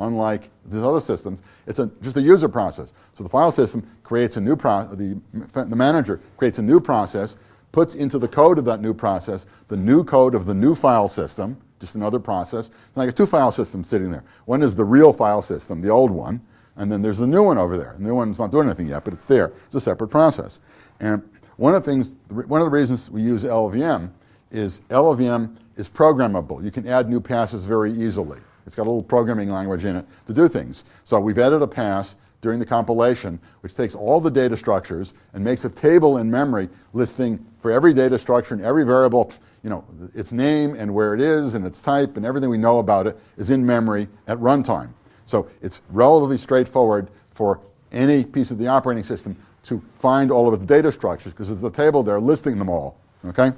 Unlike these other systems, it's a, just a user process. So the file system creates a new process, the, the manager creates a new process, puts into the code of that new process the new code of the new file system, just another process. It's like a two file systems sitting there. One is the real file system, the old one, and then there's a new one over there. The new one's not doing anything yet, but it's there. It's a separate process. And one of the things, one of the reasons we use LLVM is LLVM is programmable. You can add new passes very easily. It's got a little programming language in it to do things. So we've added a pass during the compilation, which takes all the data structures and makes a table in memory listing for every data structure and every variable, you know, its name and where it is and its type and everything we know about it is in memory at runtime. So it's relatively straightforward for any piece of the operating system to find all of its data structures because there's a table there listing them all, okay?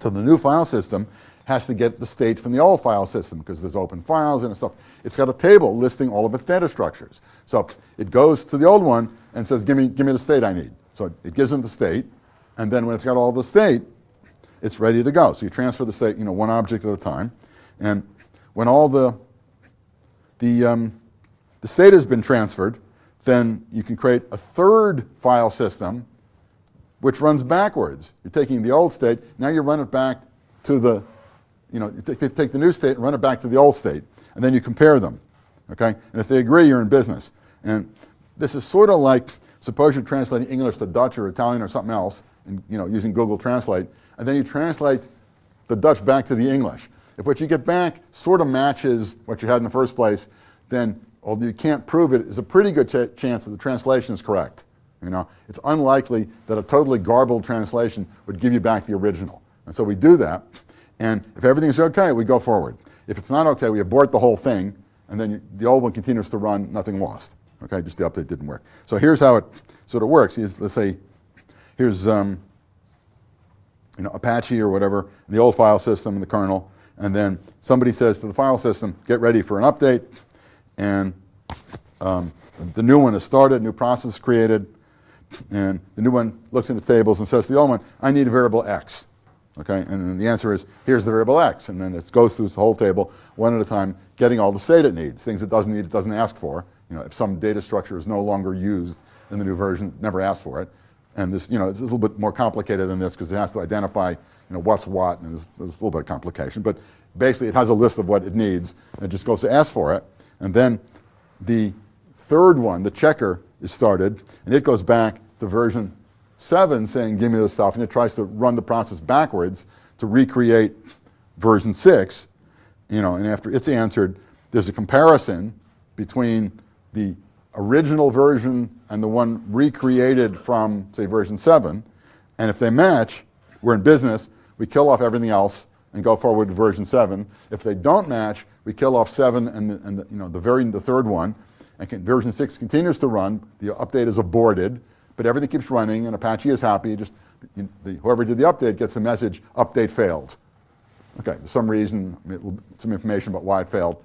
So the new file system has to get the state from the old file system because there's open files and stuff. It's got a table listing all of its data structures. So it goes to the old one and says, give me, give me the state I need. So it gives them the state, and then when it's got all the state, it's ready to go. So you transfer the state, you know, one object at a time. And when all the, the, um, the state has been transferred, then you can create a third file system which runs backwards. You're taking the old state, now you run it back to the, you know, you take the new state and run it back to the old state, and then you compare them, okay? And if they agree, you're in business. And this is sort of like, suppose you're translating English to Dutch or Italian or something else, and, you know, using Google Translate, and then you translate the Dutch back to the English. If what you get back sort of matches what you had in the first place, then although you can't prove it, there's a pretty good ch chance that the translation is correct. You know, it's unlikely that a totally garbled translation would give you back the original. And so we do that, and if everything's okay, we go forward. If it's not okay, we abort the whole thing, and then you, the old one continues to run, nothing lost. Okay, just the update didn't work. So here's how it sort of works. Here's, let's say, here's um, you know, Apache or whatever, the old file system the kernel, and then somebody says to the file system, get ready for an update, and um, the new one is started, new process created, and the new one looks in the tables and says to the old one, I need a variable x. Okay, and the answer is, here's the variable x, and then it goes through the whole table one at a time, getting all the state it needs. Things it doesn't need, it doesn't ask for. You know, if some data structure is no longer used in the new version, never asked for it. And this, you know, it's a little bit more complicated than this because it has to identify, you know, what's what, and there's, there's a little bit of complication. But basically, it has a list of what it needs, and it just goes to ask for it. And then the third one, the checker, is started, and it goes back to version 7 saying, give me this stuff, and it tries to run the process backwards to recreate version 6, you know, and after it's answered, there's a comparison between the original version and the one recreated from, say, version 7, and if they match, we're in business, we kill off everything else and go forward to version 7. If they don't match, we kill off 7 and, the, and the, you know, the, very, the third one, and can, version 6 continues to run, the update is aborted, but everything keeps running and Apache is happy. Just you, the, whoever did the update gets the message, update failed. Okay, some reason, some information about why it failed,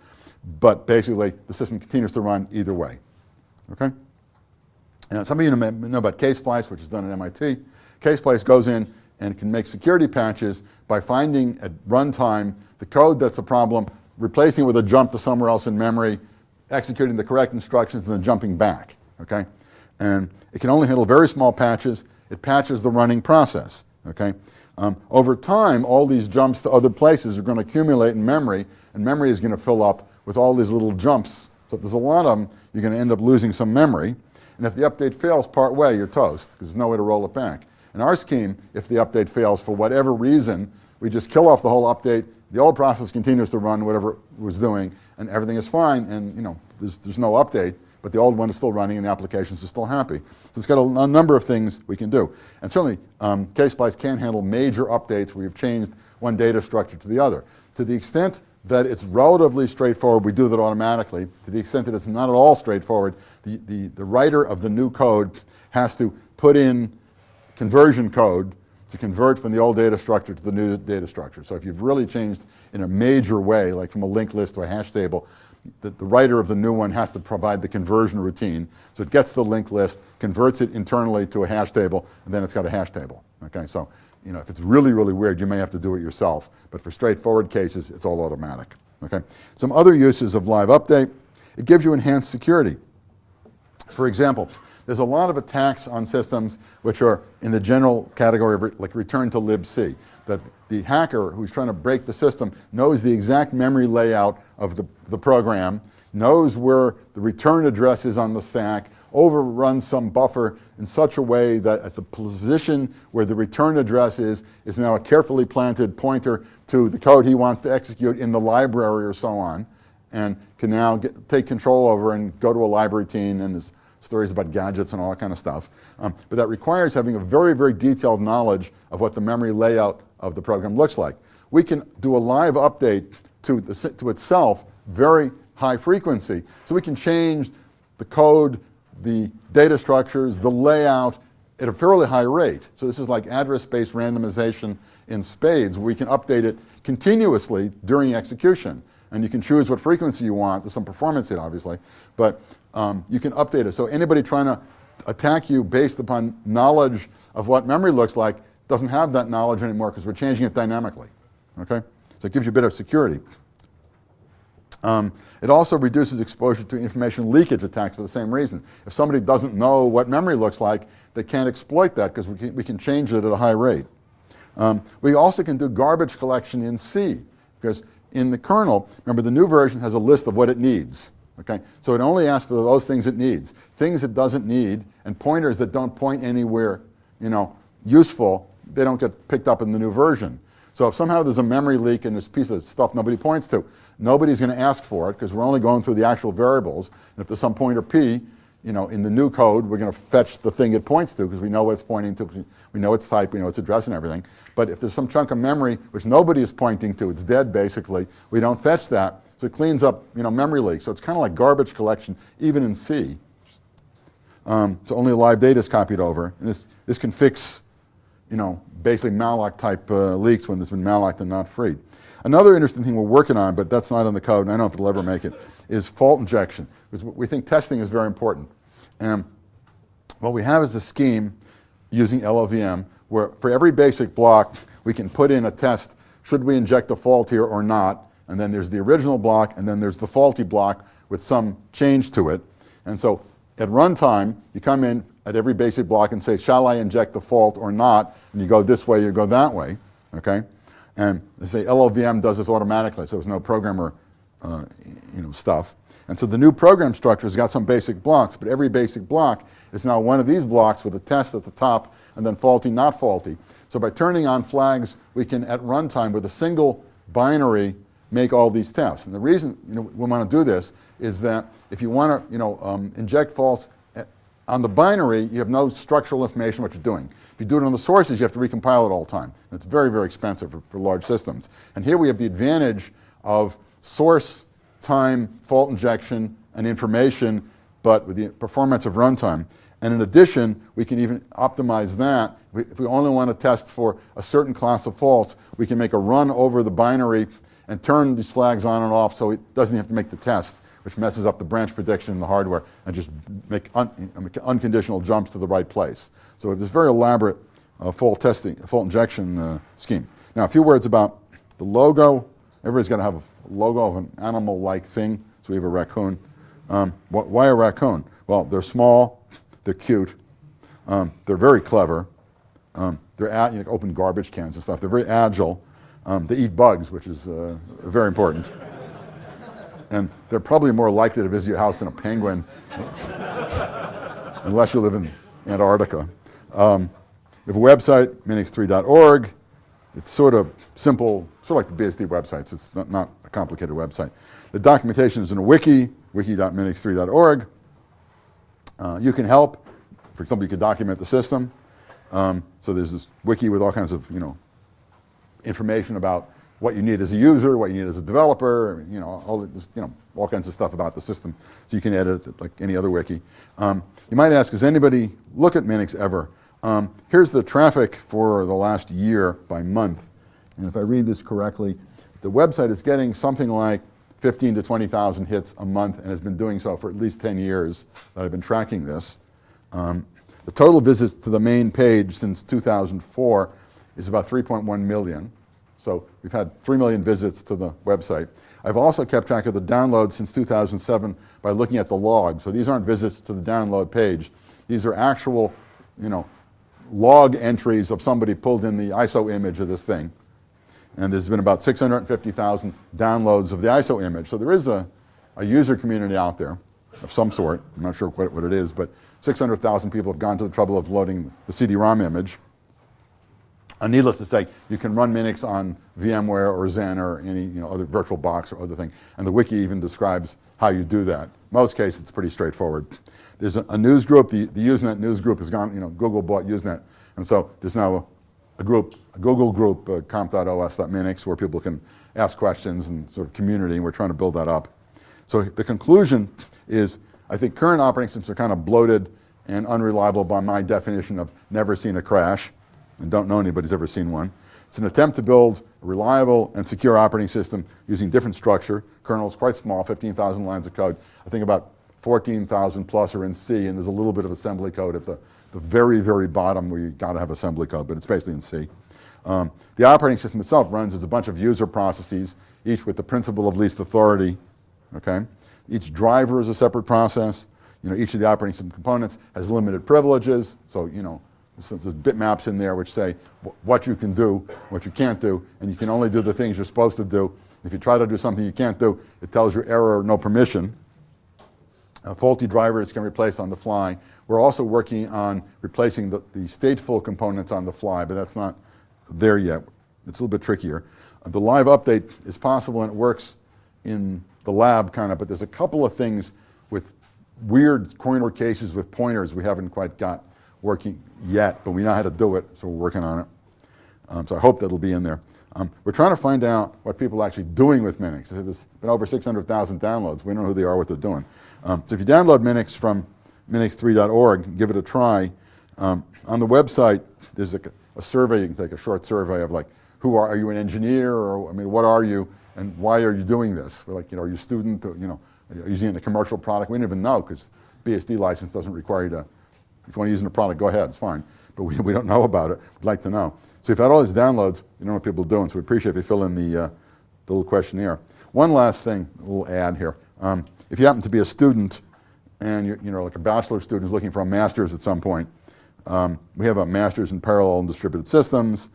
but basically the system continues to run either way. Okay? And some of you know about Ksplice, which is done at MIT. Ksplice goes in and can make security patches by finding at runtime the code that's a problem, replacing it with a jump to somewhere else in memory, executing the correct instructions, and then jumping back. Okay? And it can only handle very small patches. It patches the running process. Okay? Um, over time, all these jumps to other places are going to accumulate in memory, and memory is going to fill up with all these little jumps. So if there's a lot of them, you're going to end up losing some memory. And if the update fails part way, you're toast, because there's no way to roll it back. In our scheme, if the update fails for whatever reason, we just kill off the whole update, the old process continues to run whatever it was doing, and everything is fine, and you know, there's, there's no update, but the old one is still running and the applications are still happy. So it's got a, a number of things we can do. And certainly, um, Ksplice can handle major updates where you've changed one data structure to the other. To the extent that it's relatively straightforward, we do that automatically. To the extent that it's not at all straightforward, the, the, the writer of the new code has to put in conversion code to convert from the old data structure to the new data structure. So if you've really changed in a major way, like from a linked list to a hash table, the, the, writer of the new one has to provide the conversion routine. So it gets the linked list, converts it internally to a hash table, and then it's got a hash table. Okay, so you know, if it's really, really weird, you may have to do it yourself. But for straightforward cases, it's all automatic. Okay? Some other uses of live update, it gives you enhanced security. For example, there's a lot of attacks on systems which are in the general category of re like return to libc, that the hacker who's trying to break the system knows the exact memory layout of the, the program, knows where the return address is on the stack, overruns some buffer in such a way that at the position where the return address is, is now a carefully planted pointer to the code he wants to execute in the library or so on, and can now get, take control over and go to a library team and there's stories about gadgets and all that kind of stuff. Um, but that requires having a very, very detailed knowledge of what the memory layout of the program looks like. We can do a live update to, the, to itself very high frequency. So we can change the code, the data structures, the layout at a fairly high rate. So this is like address-based randomization in spades. We can update it continuously during execution. And you can choose what frequency you want. There's some performance hit, obviously. But um, you can update it. So anybody trying to attack you based upon knowledge of what memory looks like doesn't have that knowledge anymore because we're changing it dynamically. Okay? So it gives you a bit of security. Um, it also reduces exposure to information leakage attacks for the same reason. If somebody doesn't know what memory looks like, they can't exploit that because we can, we can change it at a high rate. Um, we also can do garbage collection in C because in the kernel, remember the new version has a list of what it needs. Okay? So it only asks for those things it needs. Things it doesn't need and pointers that don't point anywhere you know, useful, they don't get picked up in the new version. So if somehow there's a memory leak and this piece of stuff nobody points to, nobody's going to ask for it because we're only going through the actual variables. And if there's some pointer p, you know, in the new code, we're going to fetch the thing it points to because we know what it's pointing to, we know its type, we know its address and everything. But if there's some chunk of memory which nobody is pointing to, it's dead basically, we don't fetch that. So it cleans up, you know, memory leaks. So it's kind of like garbage collection, even in C. Um, so only live data is copied over. And this, this can fix, you know, basically malloc type uh, leaks when there's been malloc and not freed. Another interesting thing we're working on, but that's not in the code, and I don't know if it'll ever make it, is fault injection. Because we think testing is very important. And what we have is a scheme using LLVM where for every basic block, we can put in a test, should we inject a fault here or not? And then there's the original block, and then there's the faulty block with some change to it. And so at runtime, you come in at every basic block and say, shall I inject the fault or not? And you go this way, you go that way, okay? And they say LLVM does this automatically, so there's no programmer uh, you know, stuff. And so the new program structure has got some basic blocks, but every basic block is now one of these blocks with a test at the top and then faulty, not faulty. So by turning on flags, we can, at runtime, with a single binary, make all these tests. And the reason you know, we want to do this is that if you want to you know, um, inject faults eh, on the binary, you have no structural information what you're doing. If you do it on the sources, you have to recompile it all the time. And it's very, very expensive for, for large systems. And here we have the advantage of source time, fault injection, and information, but with the performance of runtime. And in addition, we can even optimize that. If we only want to test for a certain class of faults, we can make a run over the binary and turn these flags on and off so it doesn't have to make the test, which messes up the branch prediction in the hardware and just make, un make unconditional jumps to the right place. So have this very elaborate uh, fault testing, fault injection uh, scheme. Now, a few words about the logo. Everybody's got to have a logo of an animal-like thing. So we have a raccoon. Um, wh why a raccoon? Well, they're small, they're cute, um, they're very clever, um, they're at, you know, open garbage cans and stuff. They're very agile. Um, they eat bugs, which is uh, very important. and they're probably more likely to visit your house than a penguin, unless you live in Antarctica. Um, we have a website, minix3.org. It's sort of simple, sort of like the BSD websites. It's not, not complicated website. The documentation is in a wiki, wiki.minix3.org. Uh, you can help. For example, you can document the system. Um, so there's this wiki with all kinds of, you know, information about what you need as a user, what you need as a developer, you know, all this, you know, all kinds of stuff about the system. So you can edit it like any other wiki. Um, you might ask, does anybody look at Minix ever? Um, here's the traffic for the last year by month. And if I read this correctly, the website is getting something like 15 to 20,000 hits a month and has been doing so for at least 10 years that I've been tracking this. Um, the total visits to the main page since 2004 is about 3.1 million. So we've had 3 million visits to the website. I've also kept track of the downloads since 2007 by looking at the log. So these aren't visits to the download page. These are actual, you know, log entries of somebody pulled in the ISO image of this thing. And there's been about 650,000 downloads of the ISO image. So there is a, a user community out there. of some sort. I'm not sure what, what it is, but 600,000 people have gone to the trouble of loading the CD-ROM image. Uh, needless to say, you can run Minix on VMware or Xen or any you know, other virtual box or other thing. And the wiki even describes how you do that. most cases, it's pretty straightforward. There's a, a, news group, the, the Usenet news group has gone, you know, Google bought Usenet. And so there's now a, a group, a Google group, uh, comp.os.minix, where people can ask questions and sort of community, and we're trying to build that up. So the conclusion is, I think current operating systems are kind of bloated and unreliable by my definition of never seen a crash, and don't know anybody's ever seen one. It's an attempt to build a reliable and secure operating system using different structure. Kernel is quite small, 15,000 lines of code. I think about 14,000 plus are in C, and there's a little bit of assembly code at the, the very, very bottom where you got to have assembly code, but it's basically in C. Um, the operating system itself runs as a bunch of user processes, each with the principle of least authority, okay? Each driver is a separate process. You know, each of the operating system components has limited privileges, so, you know, there's bitmaps in there which say what you can do, what you can't do, and you can only do the things you're supposed to do. If you try to do something you can't do, it tells you error, no permission. Uh, faulty drivers can replace on the fly. We're also working on replacing the, the stateful components on the fly, but that's not there yet. It's a little bit trickier. Uh, the live update is possible and it works in the lab kind of, but there's a couple of things with weird corner cases with pointers we haven't quite got working yet, but we know how to do it, so we're working on it. Um, so I hope that'll be in there. Um, we're trying to find out what people are actually doing with Minix. There's been over 600,000 downloads. We don't know who they are, what they're doing. Um, so if you download Minix from minix3.org, give it a try. Um, on the website, there's a, a, survey, you can take a short survey of like, who are, are you an engineer, or I mean, what are you, and why are you doing this? We're like, you know, are you a student, or, you know, are you using a commercial product? We don't even know, because BSD license doesn't require you to, if you want to use a product, go ahead, it's fine. But we, we don't know about it, we'd like to know. So if you had all these downloads, you know what people are doing, so we appreciate if you fill in the, uh, the little questionnaire. One last thing we'll add here. Um, if you happen to be a student and you're you know, like a bachelor student who's looking for a master's at some point, um, we have a master's in parallel and distributed systems.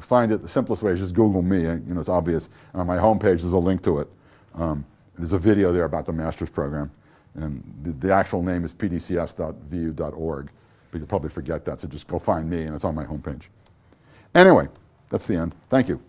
Find it, the simplest way is just Google me, you know, it's obvious. On my homepage, there's a link to it. Um, there's a video there about the master's program. And the, the actual name is pdcs.vu.org, but you'll probably forget that, so just go find me, and it's on my homepage. Anyway, that's the end. Thank you.